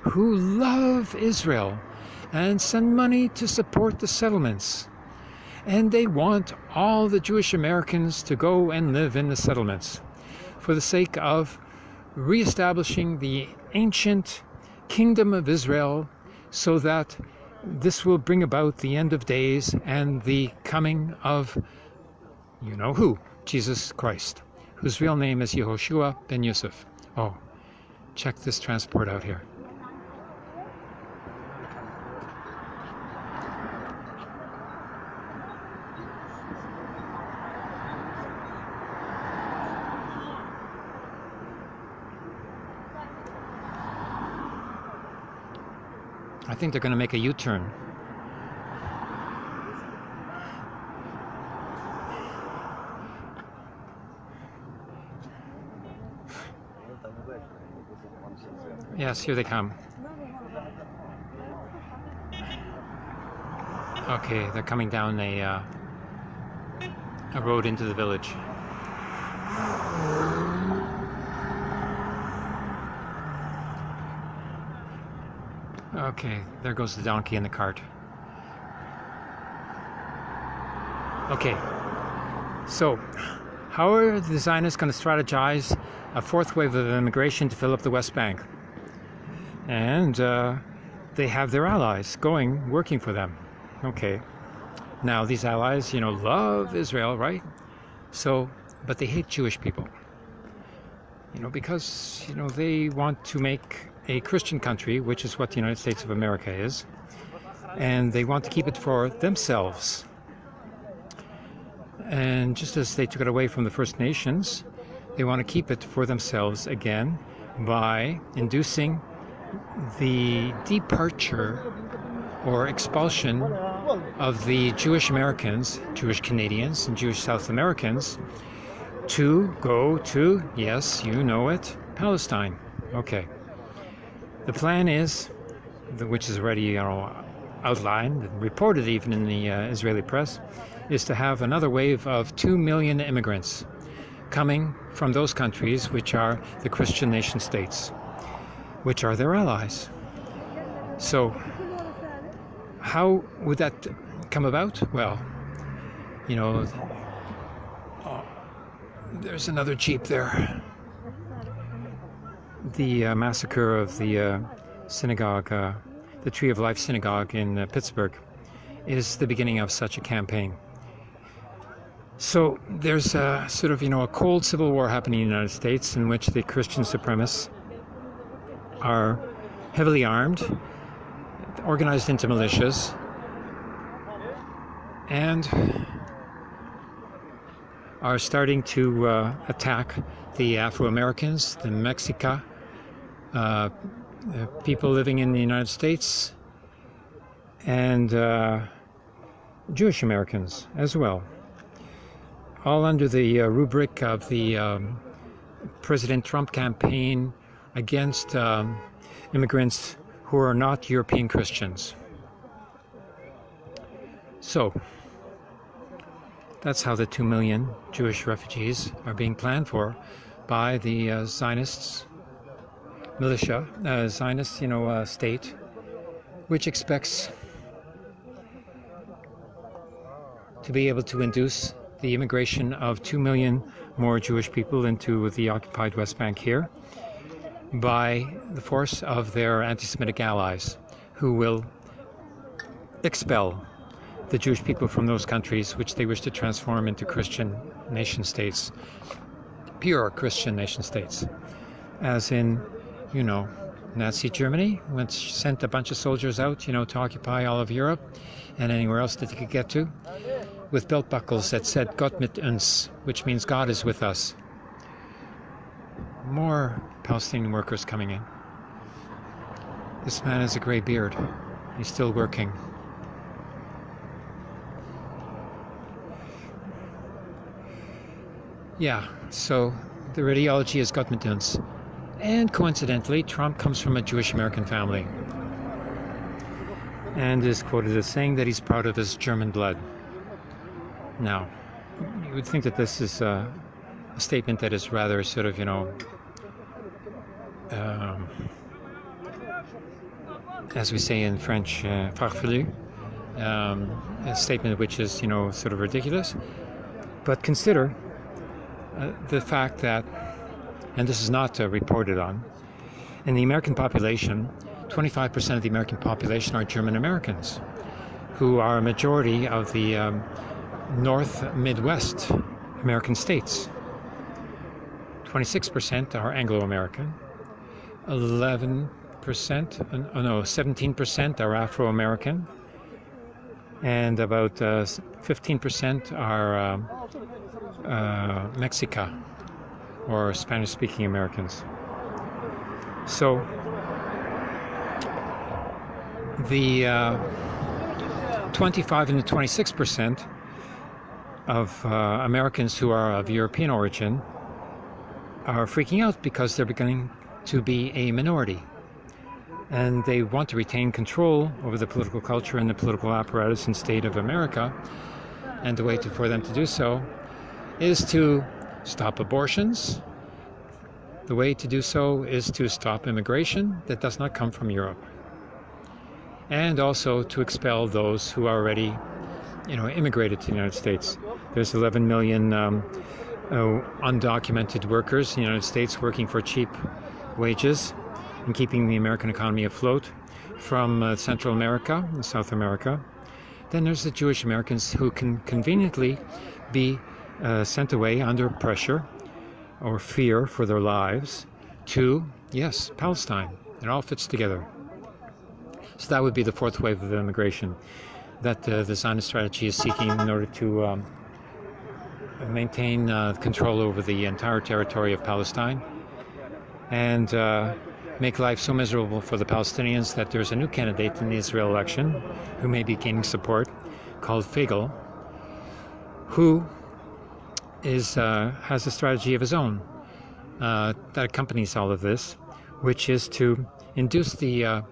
Speaker 1: who love Israel and send money to support the settlements. And they want all the Jewish Americans to go and live in the settlements for the sake of reestablishing the ancient kingdom of Israel so that this will bring about the end of days and the coming of you know who, Jesus Christ, whose real name is Yehoshua ben Yosef. Oh, check this transport out here. I think they're going to make a U-turn. Yes, here they come. Okay, they're coming down a, uh, a road into the village. Okay, there goes the donkey in the cart. Okay, so how are the Zionists going to strategize a fourth wave of immigration to fill up the West Bank? And uh, they have their allies going, working for them. Okay, now these allies, you know, love Israel, right? So, but they hate Jewish people. You know, because, you know, they want to make a Christian country, which is what the United States of America is, and they want to keep it for themselves. And just as they took it away from the First Nations, they want to keep it for themselves again by inducing the departure or expulsion of the Jewish Americans, Jewish Canadians, and Jewish South Americans to go to, yes, you know it, Palestine. Okay. The plan is, which is already you know, outlined and reported even in the uh, Israeli press, is to have another wave of 2 million immigrants coming from those countries which are the Christian nation states, which are their allies. So, how would that come about? Well, you know, oh, there's another Jeep there the uh, massacre of the uh, synagogue, uh, the Tree of Life synagogue in uh, Pittsburgh, is the beginning of such a campaign. So there's a sort of, you know, a cold civil war happening in the United States in which the Christian supremacists are heavily armed, organized into militias, and are starting to uh, attack the Afro-Americans, the Mexica, uh, people living in the United States, and uh, Jewish Americans as well. All under the uh, rubric of the um, President Trump campaign against um, immigrants who are not European Christians. So, that's how the 2 million Jewish refugees are being planned for by the uh, Zionists, militia, uh, Zionist, you know, uh, state, which expects to be able to induce the immigration of 2 million more Jewish people into the occupied West Bank here by the force of their anti-Semitic allies who will expel the Jewish people from those countries which they wish to transform into Christian nation states, pure Christian nation states, as in, you know, Nazi Germany which sent a bunch of soldiers out, you know, to occupy all of Europe and anywhere else that they could get to with belt buckles that said Gott mit uns, which means God is with us. More Palestinian workers coming in. This man has a gray beard. He's still working. Yeah, so the ideology is Gott mit. And coincidentally, Trump comes from a Jewish American family and is quoted as saying that he's proud of his German blood. Now, you would think that this is a, a statement that is rather sort of, you know, um, as we say in French, uh, um, a statement which is, you know, sort of ridiculous. But consider uh, the fact that, and this is not uh, reported on, in the American population, 25% of the American population are German Americans, who are a majority of the um, North Midwest American states. 26% are Anglo-American, 11%, oh no, 17% are Afro-American, and about 15% uh, are uh, uh, Mexica or Spanish-speaking Americans. So the uh, 25 and the 26 percent of uh, Americans who are of European origin are freaking out because they're beginning to be a minority. And they want to retain control over the political culture and the political apparatus and state of America. And the way to, for them to do so is to stop abortions. The way to do so is to stop immigration that does not come from Europe. And also to expel those who are already you know, immigrated to the United States. There's 11 million um, uh, undocumented workers in the United States working for cheap wages and keeping the American economy afloat from uh, Central America and South America. Then there's the Jewish Americans who can conveniently be uh, sent away under pressure or fear for their lives to, yes, Palestine. It all fits together. So that would be the fourth wave of immigration that uh, the Zionist strategy is seeking in order to um, maintain uh, control over the entire territory of Palestine and uh, make life so miserable for the Palestinians that there's a new candidate in the Israel election who may be gaining support called Feiglin, who is uh, has a strategy of his own uh, that accompanies all of this, which is to induce the uh,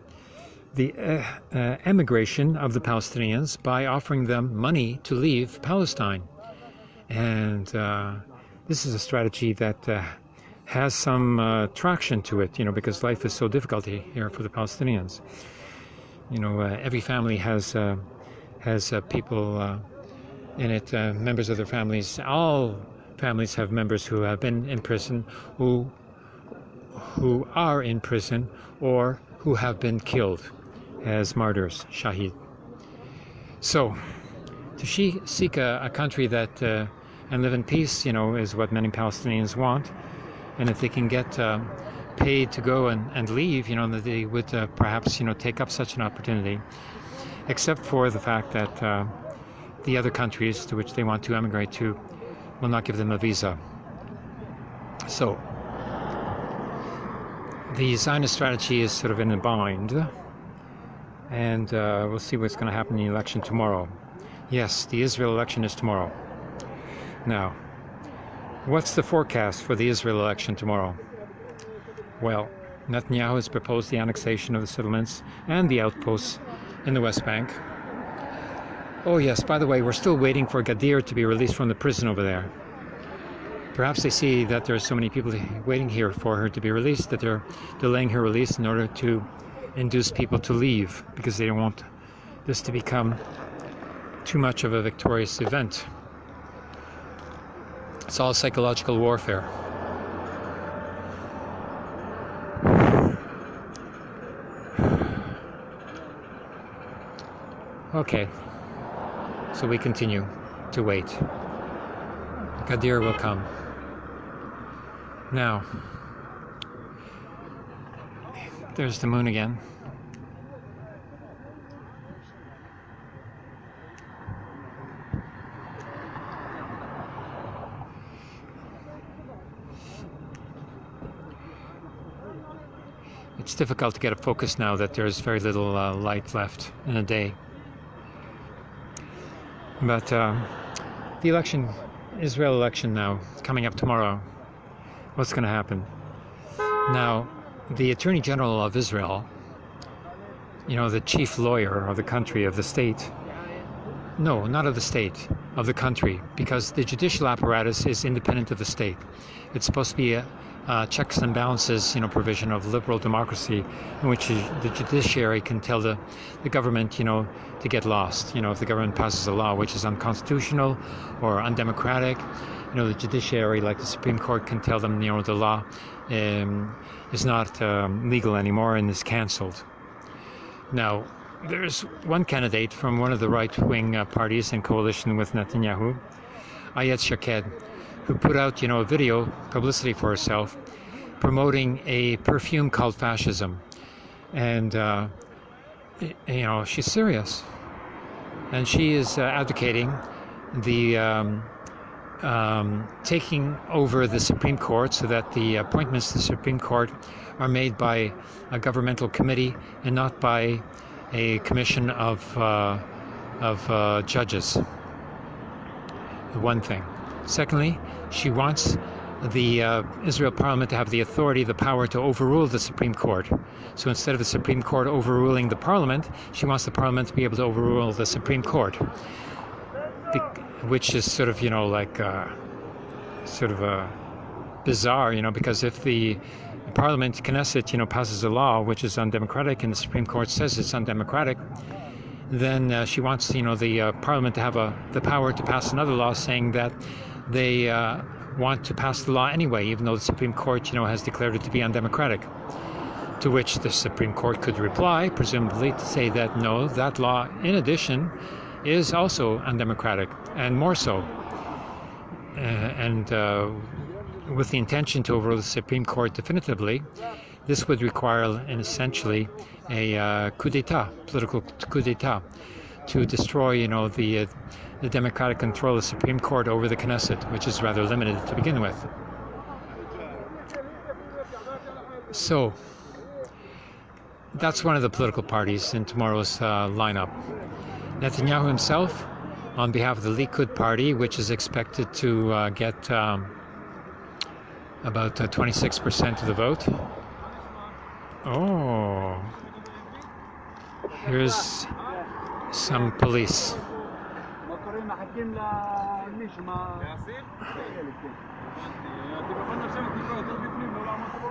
Speaker 1: the uh, uh, emigration of the Palestinians by offering them money to leave Palestine. And this is a strategy that has some uh, traction to it, you know, because life is so difficult here for the Palestinians. You know, uh, every family has has people in it, members of their families. All families have members who have been in prison, who who are in prison, or who have been killed as martyrs, shahid. So, to seek a, a country that uh, and live in peace, you know, is what many Palestinians want. And if they can get uh, paid to go and, and leave, you know, that they would uh, perhaps, you know, take up such an opportunity, except for the fact that uh, the other countries to which they want to emigrate to will not give them a visa. So, the Zionist strategy is sort of in a bind, and uh, we'll see what's going to happen in the election tomorrow. Yes, the Israel election is tomorrow. Now, what's the forecast for the Israel election tomorrow? Well, Netanyahu has proposed the annexation of the settlements and the outposts in the West Bank. Oh yes, by the way, we're still waiting for Gadir to be released from the prison over there. Perhaps they see that there are so many people waiting here for her to be released that they're delaying her release in order to induce people to leave because they don't want this to become too much of a victorious event. It's all psychological warfare. Okay, so we continue to wait. Gadir will come. Now, there's the moon again. Difficult to get a focus now that there's very little uh, light left in a day. But uh, the election, Israel election now, coming up tomorrow, what's going to happen? Now, the Attorney General of Israel, you know, the chief lawyer of the country, of the state, no, not of the state, of the country, because the judicial apparatus is independent of the state. It's supposed to be a, uh, checks and balances, you know, provision of liberal democracy, in which the judiciary can tell the, the government, you know, to get lost. You know, if the government passes a law which is unconstitutional or undemocratic, you know, the judiciary, like the Supreme Court, can tell them, you know, the law um, is not um, legal anymore and is cancelled. Now, there's one candidate from one of the right-wing uh, parties in coalition with Netanyahu, Ayelet Shaked, who put out, you know, a video, publicity for herself, promoting a perfume called fascism. And, uh, you know, she's serious. And she is uh, advocating the um, um, taking over the Supreme Court so that the appointments to the Supreme Court are made by a governmental committee and not by a commission of, uh, of uh, judges. One thing. Secondly, she wants the uh, Israel Parliament to have the authority, the power to overrule the Supreme Court. So instead of the Supreme Court overruling the Parliament, she wants the Parliament to be able to overrule the Supreme Court, which is sort of, you know, like uh, sort of a bizarre, you know, because if the Parliament, Knesset, you know, passes a law which is undemocratic and the Supreme Court says it's undemocratic, then uh, she wants, you know, the uh, Parliament to have a, the power to pass another law saying that they uh, want to pass the law anyway, even though the Supreme Court, you know, has declared it to be undemocratic. To which the Supreme Court could reply, presumably, to say that no, that law, in addition, is also undemocratic, and more so. Uh, and uh, with the intention to overrule the Supreme Court definitively, this would require, an essentially, a uh, coup d'état, political coup d'état, to destroy, you know, the uh, the democratic control of the Supreme Court over the Knesset, which is rather limited to begin with. So, that's one of the political parties in tomorrow's uh, lineup. Netanyahu himself, on behalf of the Likud party, which is expected to uh, get um, about 26% uh, of the vote. Oh, here's some police. מחכים למישהו, מה... להסיר? אתם יכולים לשבת טיפה יותר בפנים, לא לעמוד פה?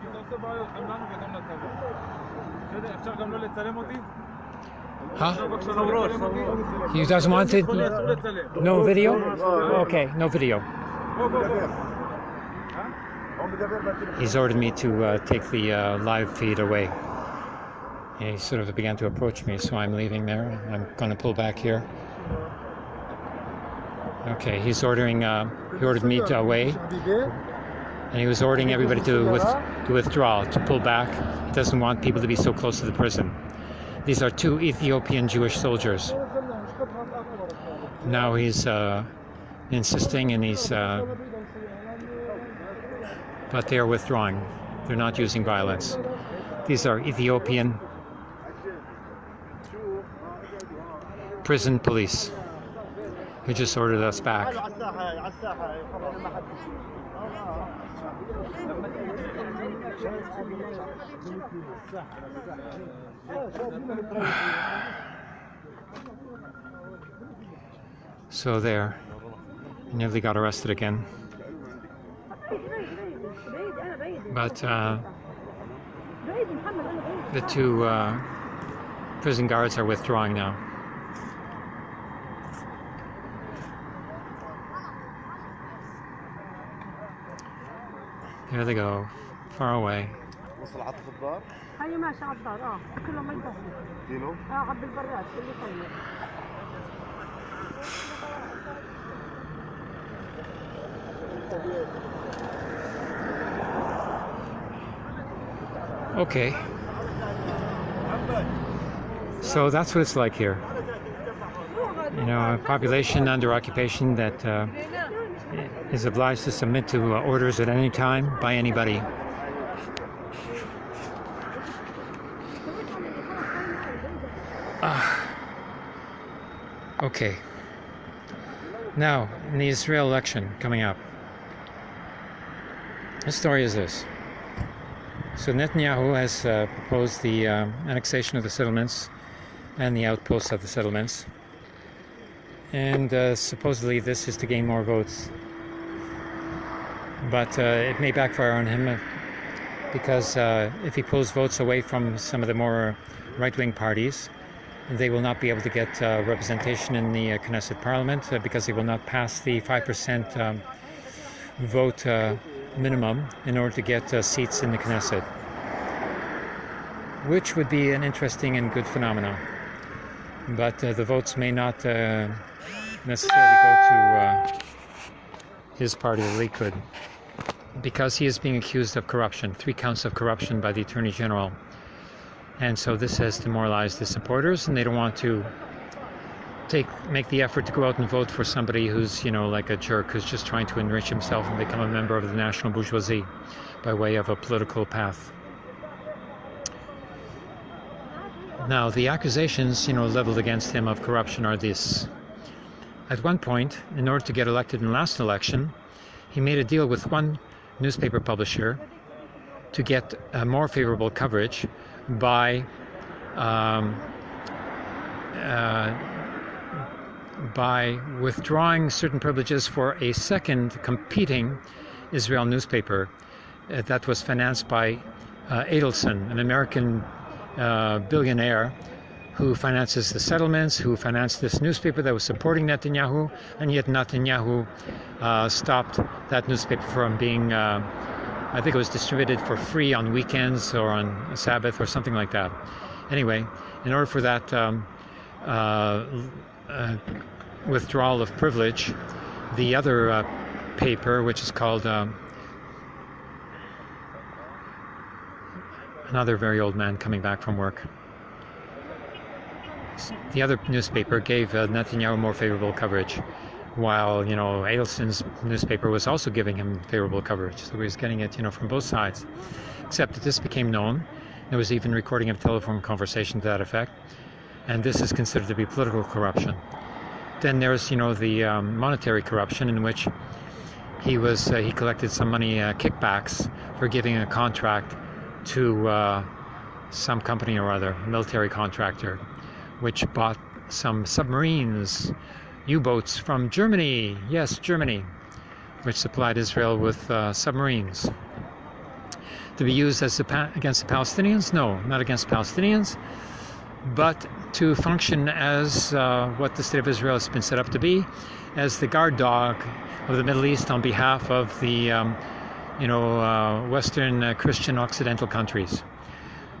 Speaker 1: כי זה עושה בעיות, גם לנו וגם לצבא. בסדר, אפשר גם לא לצלם אותי? Huh? He doesn't want it? No video? Okay, no video. He's ordered me to uh, take the uh, live feed away. He sort of began to approach me, so I'm leaving there. I'm going to pull back here. Okay, he's ordering. Uh, he ordered me to away, and he was ordering everybody to with, to withdraw, to pull back. He doesn't want people to be so close to the prison. These are two Ethiopian Jewish soldiers. Now he's uh, insisting, and he's. Uh, but they are withdrawing. They're not using violence. These are Ethiopian prison police who just ordered us back. So there, nearly got arrested again. But uh, the two uh, prison guards are withdrawing now. There they go, far away.
Speaker 2: وصل حتى في الدار
Speaker 3: هي ماشي على الدار اه كله ما يدخل
Speaker 2: كيلو
Speaker 3: اه عبد البراد اللي طيب
Speaker 1: Okay. So that's what it's like here. You know, a population under occupation that uh, is obliged to submit to uh, orders at any time by anybody. Ah. okay. Now, in the Israel election coming up, the story is this. So Netanyahu has uh, proposed the um, annexation of the settlements and the outposts of the settlements. And uh, supposedly this is to gain more votes. But uh, it may backfire on him uh, because uh, if he pulls votes away from some of the more right-wing parties, they will not be able to get uh, representation in the Knesset parliament because they will not pass the 5% um, vote minimum in order to get uh, seats in the Knesset, which would be an interesting and good phenomenon. But uh, the votes may not uh, necessarily go to his party, the Likud, because he is being accused of corruption, three counts of corruption by the Attorney General. And so this has demoralized the supporters, and they don't want to take make the effort to go out and vote for somebody who's you know like a jerk who's just trying to enrich himself and become a member of the national bourgeoisie by way of a political path. Now the accusations you know leveled against him of corruption are this. At one point, in order to get elected in the last election, he made a deal with one newspaper publisher to get a more favorable coverage by um, uh, by withdrawing certain privileges for a second competing Israel newspaper uh, that was financed by uh, Adelson, an American uh, billionaire who finances the settlements, who financed this newspaper that was supporting Netanyahu, and yet Netanyahu uh, stopped that newspaper from being, uh, I think it was distributed for free on weekends or on Sabbath or something like that. Anyway, in order for that um, uh, uh, withdrawal of privilege, the other uh, paper, which is called um, another very old man coming back from work. The other newspaper gave uh, Netanyahu more favorable coverage, while you know Adelson's newspaper was also giving him favorable coverage. So he was getting it, you know, from both sides. Except that this became known. There was even recording of telephone conversation to that effect, and this is considered to be political corruption. Then there's, you know, the um, monetary corruption in which he was uh, he collected some money uh, kickbacks for giving a contract to uh, some company or other, military contractor, which bought some submarines, U-boats from Germany. Yes, Germany, which supplied Israel with uh, submarines to be used as against the Palestinians. No, not against Palestinians, but to function as uh, what the state of Israel has been set up to be, as the guard dog of the Middle East on behalf of the, um, you know, uh, Western uh, Christian Occidental countries,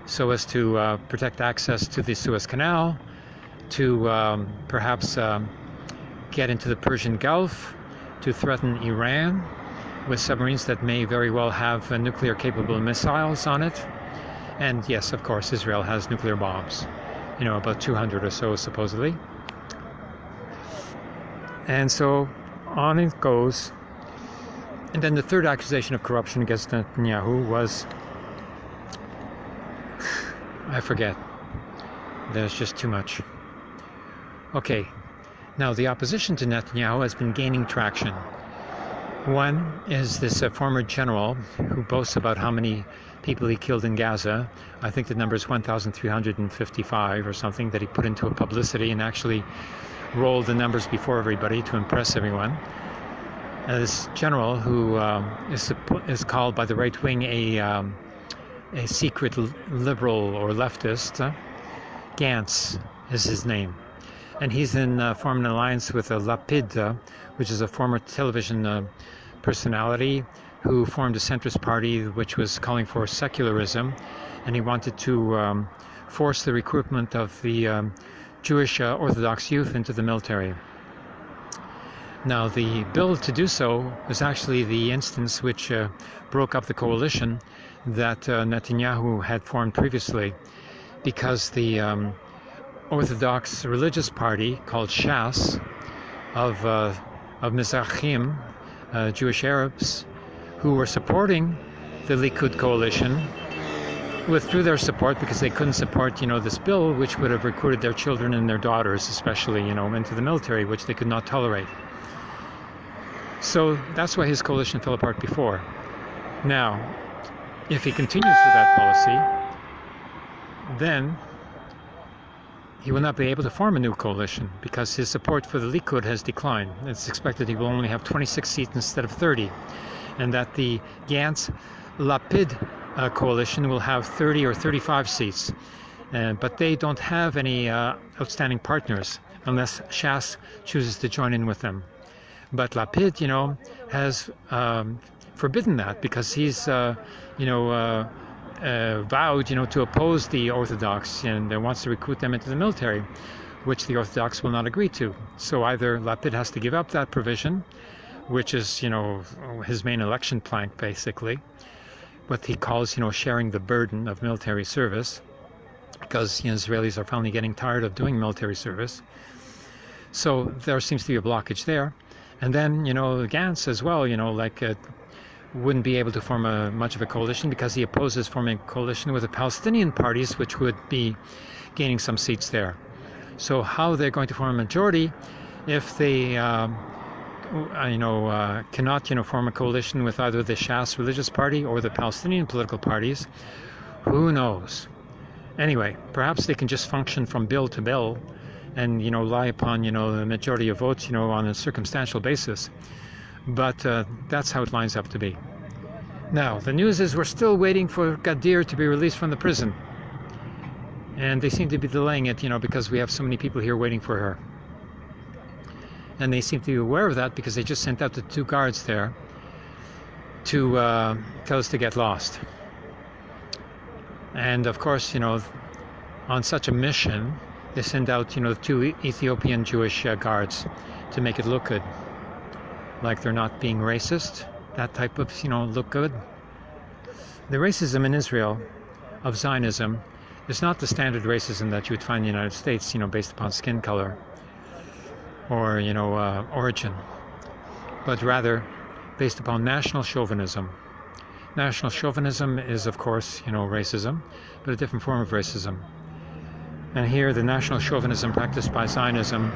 Speaker 1: so as to uh, protect access to the Suez Canal, to um, perhaps um, get into the Persian Gulf to threaten Iran with submarines that may very well have uh, nuclear capable missiles on it. And yes, of course, Israel has nuclear bombs, you know, about 200 or so supposedly. And so on it goes. And then the third accusation of corruption against Netanyahu was I forget. There's just too much. Okay, now the opposition to Netanyahu has been gaining traction. One is this uh, former general who boasts about how many people he killed in Gaza. I think the number is 1,355 or something that he put into a publicity and actually rolled the numbers before everybody to impress everyone. Uh, this general, who um, is is called by the right wing a um, a secret liberal or leftist, uh, Gantz is his name, and he's in uh, an alliance with a Lapid, uh, which is a former television uh, personality who formed a centrist party which was calling for secularism, and he wanted to um, force the recruitment of the um, Jewish uh, Orthodox youth into the military. Now, the bill to do so was actually the instance which uh, broke up the coalition that uh, Netanyahu had formed previously, because the um, Orthodox religious party called Shas of, uh, of Mizrahim, uh, Jewish Arabs, who were supporting the Likud coalition, withdrew their support because they couldn't support, you know, this bill, which would have recruited their children and their daughters, especially, you know, into the military, which they could not tolerate. So that's why his coalition fell apart before. Now, if he continues with that policy, then he will not be able to form a new coalition because his support for the Likud has declined. It's expected he will only have 26 seats instead of 30, and that the Gantz Lapid uh, coalition will have 30 or 35 seats. Uh, but they don't have any uh, outstanding partners unless Shas chooses to join in with them. But Lapid, you know, has um, forbidden that because he's, uh, you know, uh, vowed, you know, to oppose the Orthodox and wants to recruit them into the military, which the Orthodox will not agree to. So either Lapid has to give up that provision, which is, you know, his main election plank, basically, what he calls, you know, sharing the burden of military service, because you know, Israelis are finally getting tired of doing military service. So there seems to be a blockage there. And then, you know, Gantz as well, you know, like uh, wouldn't be able to form a much of a coalition because he opposes forming a coalition with the Palestinian parties, which would be gaining some seats there. So how they're going to form a majority if they, um, you know, uh, cannot, you know, form a coalition with either the Shas religious party or the Palestinian political parties, who knows? Anyway, perhaps they can just function from bill to bill and, you know, rely upon, you know, the majority of votes, you know, on a circumstantial basis but uh, that's how it lines up to be. Now, the news is we're still waiting for Gadir to be released from the prison. And they seem to be delaying it, you know, because we have so many people here waiting for her. And they seem to be aware of that because they just sent out the two guards there to uh, tell us to get lost. And of course, you know, on such a mission, they send out, you know, two Ethiopian Jewish uh, guards to make it look good like they're not being racist, that type of, you know, look good. The racism in Israel of Zionism is not the standard racism that you would find in the United States, you know, based upon skin color or, you know, uh, origin, but rather based upon national chauvinism. National chauvinism is, of course, you know, racism, but a different form of racism. And here, the national chauvinism practiced by Zionism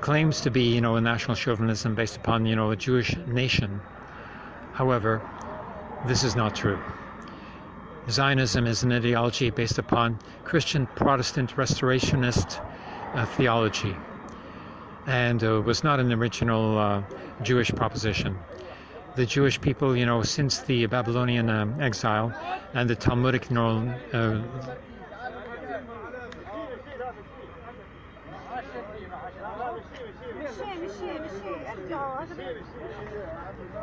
Speaker 1: claims to be, you know, a national chauvinism based upon, you know, a Jewish nation. However, this is not true. Zionism is an ideology based upon Christian Protestant restorationist uh, theology and uh, was not an original uh, Jewish proposition. The Jewish people, you know, since the Babylonian um, exile and the Talmudic know, uh,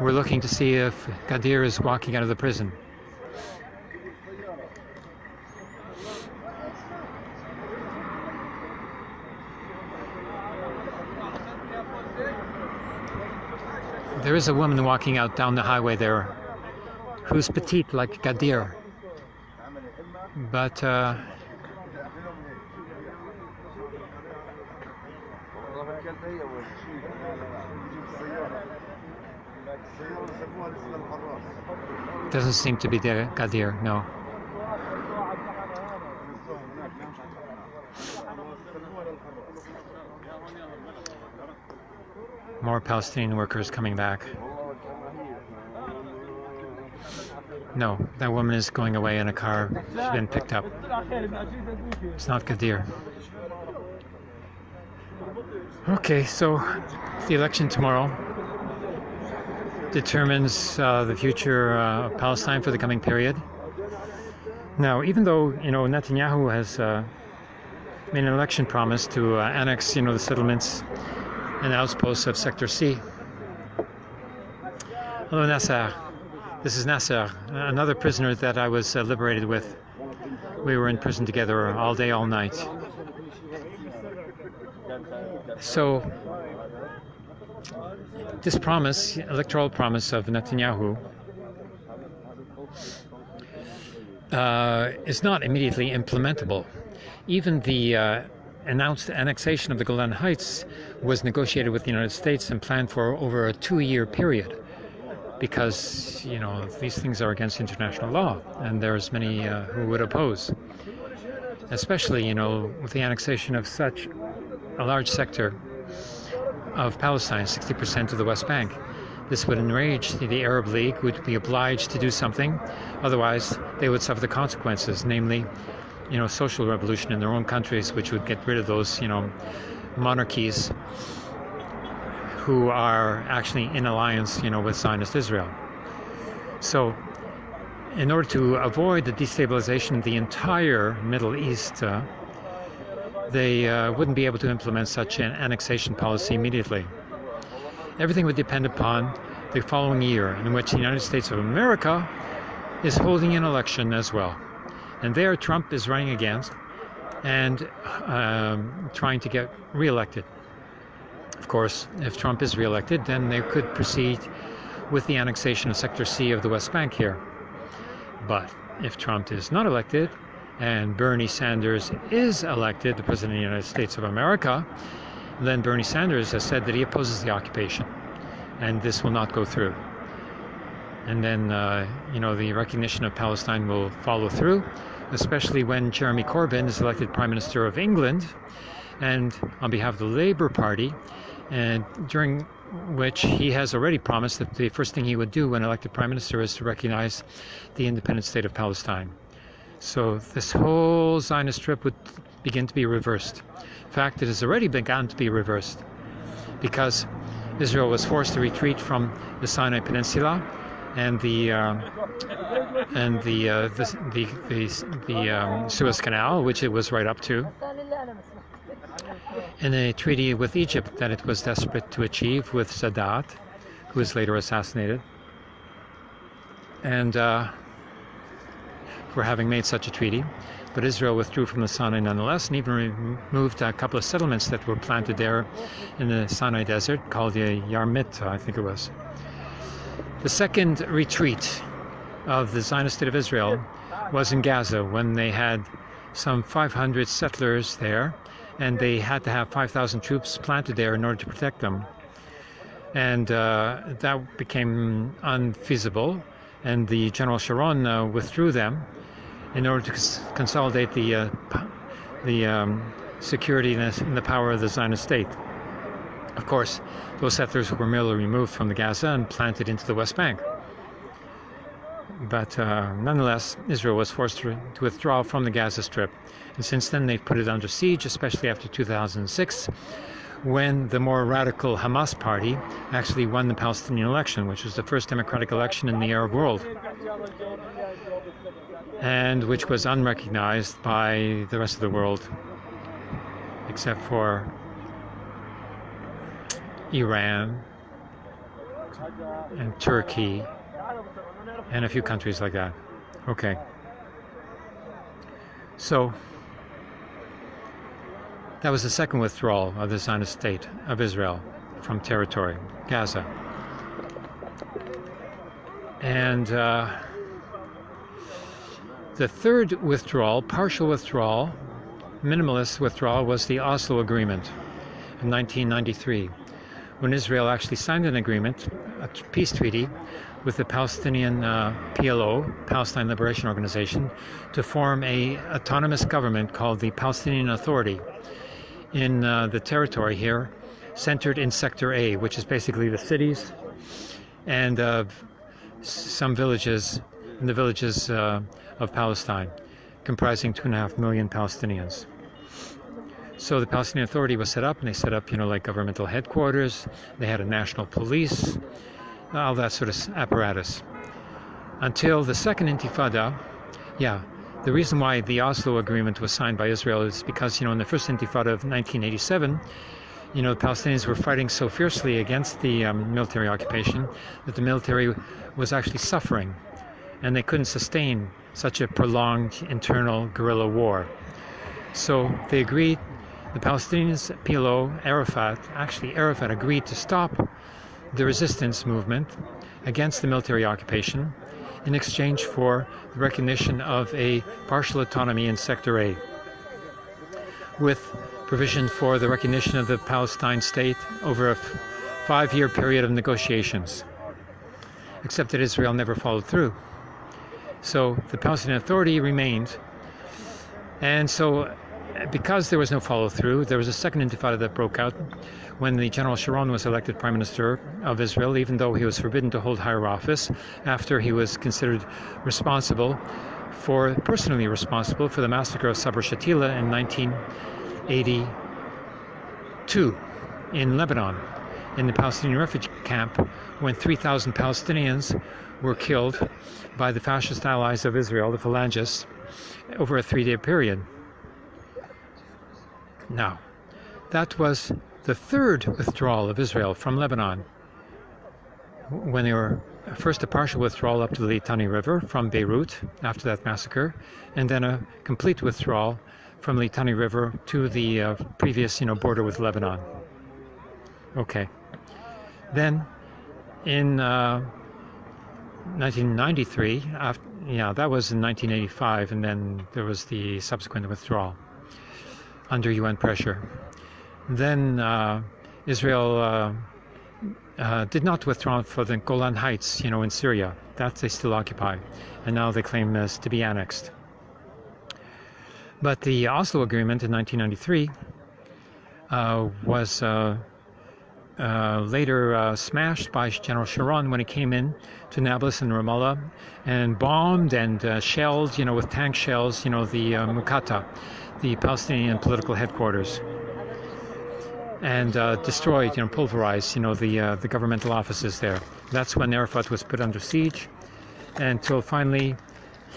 Speaker 1: We're looking to see if Gadir is walking out of the prison. There is a woman walking out down the highway there who's petite like Gadir. But uh, doesn't seem to be there, Gadir, no. More Palestinian workers coming back. No, that woman is going away in a car. She's been picked up. It's not Gadir. Okay, so the election tomorrow determines uh, the future uh, of Palestine for the coming period. Now, even though you know Netanyahu has uh, made an election promise to uh, annex, you know, the settlements and outposts of Sector C. Hello, Nasser. This is Nasser, another prisoner that I was uh, liberated with. We were in prison together all day, all night. So, this promise, electoral promise of Netanyahu, uh, is not immediately implementable. Even the uh, announced annexation of the Golan Heights was negotiated with the United States and planned for over a two-year period because you know these things are against international law and there's many uh, who would oppose. Especially you know with the annexation of such a large sector of Palestine 60% of the West Bank this would enrage the Arab League would be obliged to do something. Otherwise they would suffer the consequences namely you know, social revolution in their own countries, which would get rid of those, you know, monarchies who are actually in alliance, you know, with Zionist Israel. So, in order to avoid the destabilization of the entire Middle East, uh, they uh, wouldn't be able to implement such an annexation policy immediately. Everything would depend upon the following year, in which the United States of America is holding an election as well. And there Trump is running against and um, trying to get reelected. Of course, if Trump is reelected, then they could proceed with the annexation of Sector C of the West Bank here. But if Trump is not elected and Bernie Sanders is elected, the President of the United States of America, then Bernie Sanders has said that he opposes the occupation and this will not go through. And then, uh, you know, the recognition of Palestine will follow through especially when Jeremy Corbyn is elected Prime Minister of England and on behalf of the Labour Party, and during which he has already promised that the first thing he would do when elected Prime Minister is to recognize the independent state of Palestine. So this whole Zionist trip would begin to be reversed. In fact, it has already begun to be reversed because Israel was forced to retreat from the Sinai Peninsula and the uh, and the uh, the the the, the um, Suez Canal, which it was right up to, and a treaty with Egypt that it was desperate to achieve with Sadat, who was later assassinated, and uh, for having made such a treaty. But Israel withdrew from the Sinai nonetheless, and even removed a couple of settlements that were planted there in the Sinai desert, called the Yamit, I think it was. The second retreat of the Zionist State of Israel was in Gaza when they had some 500 settlers there and they had to have 5,000 troops planted there in order to protect them. And uh, that became unfeasible and the General Sharon uh, withdrew them in order to cons consolidate the, uh, the um, security and the power of the Zionist state. Of course, those settlers were merely removed from the Gaza and planted into the West Bank. But uh, nonetheless, Israel was forced to, to, withdraw from the Gaza Strip. And since then, they've put it under siege, especially after 2006, when the more radical Hamas party actually won the Palestinian election, which was the first democratic election in the Arab world, and which was unrecognized by the rest of the world, except for Iran and Turkey and a few countries like that. Okay. So that was the second withdrawal of the Zionist state of Israel from territory, Gaza. And uh, the third withdrawal, partial withdrawal, minimalist withdrawal, was the Oslo Agreement in 1993, when Israel actually signed an agreement, a peace treaty, with the Palestinian uh, PLO, Palestine Liberation Organization, to form a autonomous government called the Palestinian Authority in uh, the territory here, centered in Sector A, which is basically the cities and uh, some villages, in the villages uh, of Palestine, comprising two and a half million Palestinians. So the Palestinian Authority was set up, and they set up, you know, like governmental headquarters. They had a national police, all that sort of apparatus. Until the second Intifada, yeah, the reason why the Oslo Agreement was signed by Israel is because, you know, in the first Intifada of 1987, you know, the Palestinians were fighting so fiercely against the um, military occupation that the military was actually suffering, and they couldn't sustain such a prolonged internal guerrilla war. So they agreed, the Palestinians, PLO, Arafat, actually Arafat agreed to stop the resistance movement against the military occupation in exchange for the recognition of a partial autonomy in Sector A, with provision for the recognition of the Palestine state over a five-year period of negotiations, except that Israel never followed through. So the Palestinian Authority remained, and so because there was no follow through, there was a second intifada that broke out when the General Sharon was elected Prime Minister of Israel, even though he was forbidden to hold higher office after he was considered responsible for, personally responsible for the massacre of Sabra Shatila in 1982 in Lebanon, in the Palestinian refugee camp, when 3,000 Palestinians were killed by the fascist allies of Israel, the Phalangists, over a three day period. Now, that was the third withdrawal of Israel from Lebanon when they were first a partial withdrawal up to the Litani River from Beirut after that massacre, and then a complete withdrawal from the Litani River to the uh, previous you know, border with Lebanon. Okay. Then in uh, 1993, after, yeah, that was in 1985, and then there was the subsequent withdrawal under UN pressure. Then uh, Israel uh, uh, did not withdraw for the Golan Heights, you know, in Syria. That they still occupy, and now they claim this to be annexed. But the Oslo Agreement in 1993 uh, was uh, later uh, smashed by General Sharon when he came in to Nablus and Ramallah and bombed and uh, shelled, you know, with tank shells, you know, the Muqata, the Palestinian political headquarters, and uh, destroyed, you know, pulverized, you know, the uh, the governmental offices there. That's when Arafat was put under siege, until finally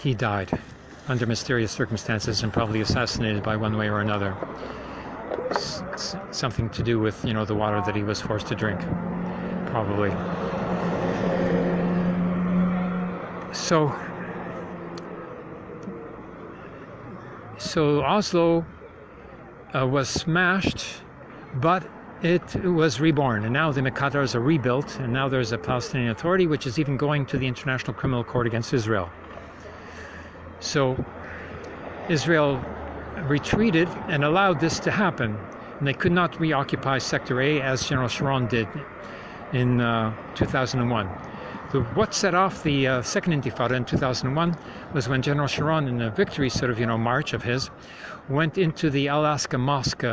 Speaker 1: he died under mysterious circumstances and probably assassinated by one way or another something to do with you know the water that he was forced to drink probably so so Oslo uh, was smashed but it was reborn and now the Muqatas are rebuilt and now there's a Palestinian Authority which is even going to the International Criminal Court against Israel so Israel retreated and allowed this to happen. And they could not reoccupy Sector A as General Sharon did in uh, 2001. The, what set off the uh, second Intifada in 2001 was when General Sharon, in a victory sort of you know march of his, went into the Al Aqsa Mosque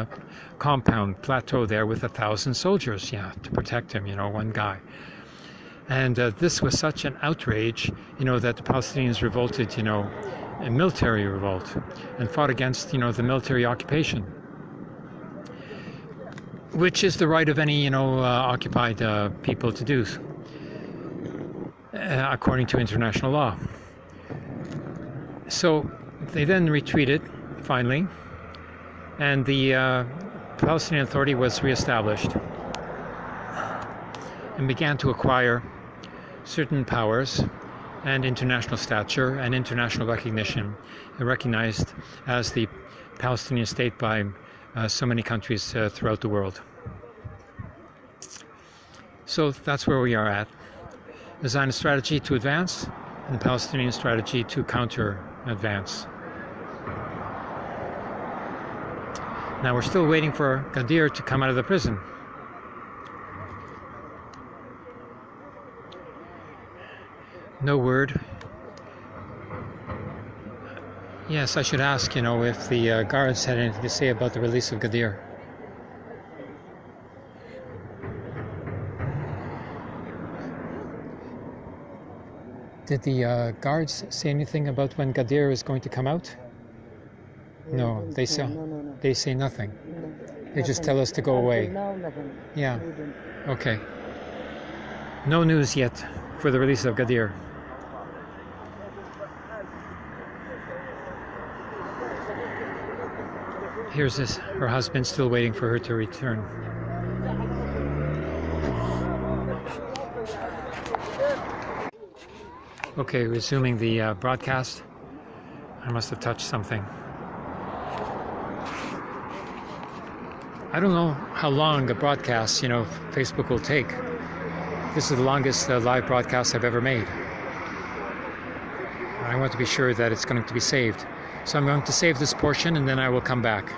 Speaker 1: compound plateau there with a thousand soldiers, yeah, to protect him, you know, one guy. And uh, this was such an outrage, you know, that the Palestinians revolted, you know, a military revolt and fought against, you know, the military occupation, which is the right of any, you know, uh, occupied uh, people to do, uh, according to international law. So they then retreated, finally, and the uh, Palestinian Authority was reestablished and began to acquire certain powers and international stature and international recognition, recognized as the Palestinian state by uh, so many countries uh, throughout the world. So that's where we are at. The Zionist strategy to advance and the Palestinian strategy to counter advance. Now we're still waiting for Gadir to come out of the prison. No word. Yes, I should ask, you know, if the uh, guards had anything to say about the release of Gadir. Did the uh, guards say anything about when Gadir is going to come out? No, they say
Speaker 2: No, no, no.
Speaker 1: they say nothing.
Speaker 2: no.
Speaker 1: They just tell us to go away. Yeah. Okay. No news yet for the release of Gadir. Here's this, her husband still waiting for her to return. Okay, resuming the uh, broadcast. I must have touched something. I don't know how long a broadcast, you know, Facebook will take. This is the longest uh, live broadcast I've ever made. I want to be sure that it's going to be saved. So I'm going to save this portion and then I will come back.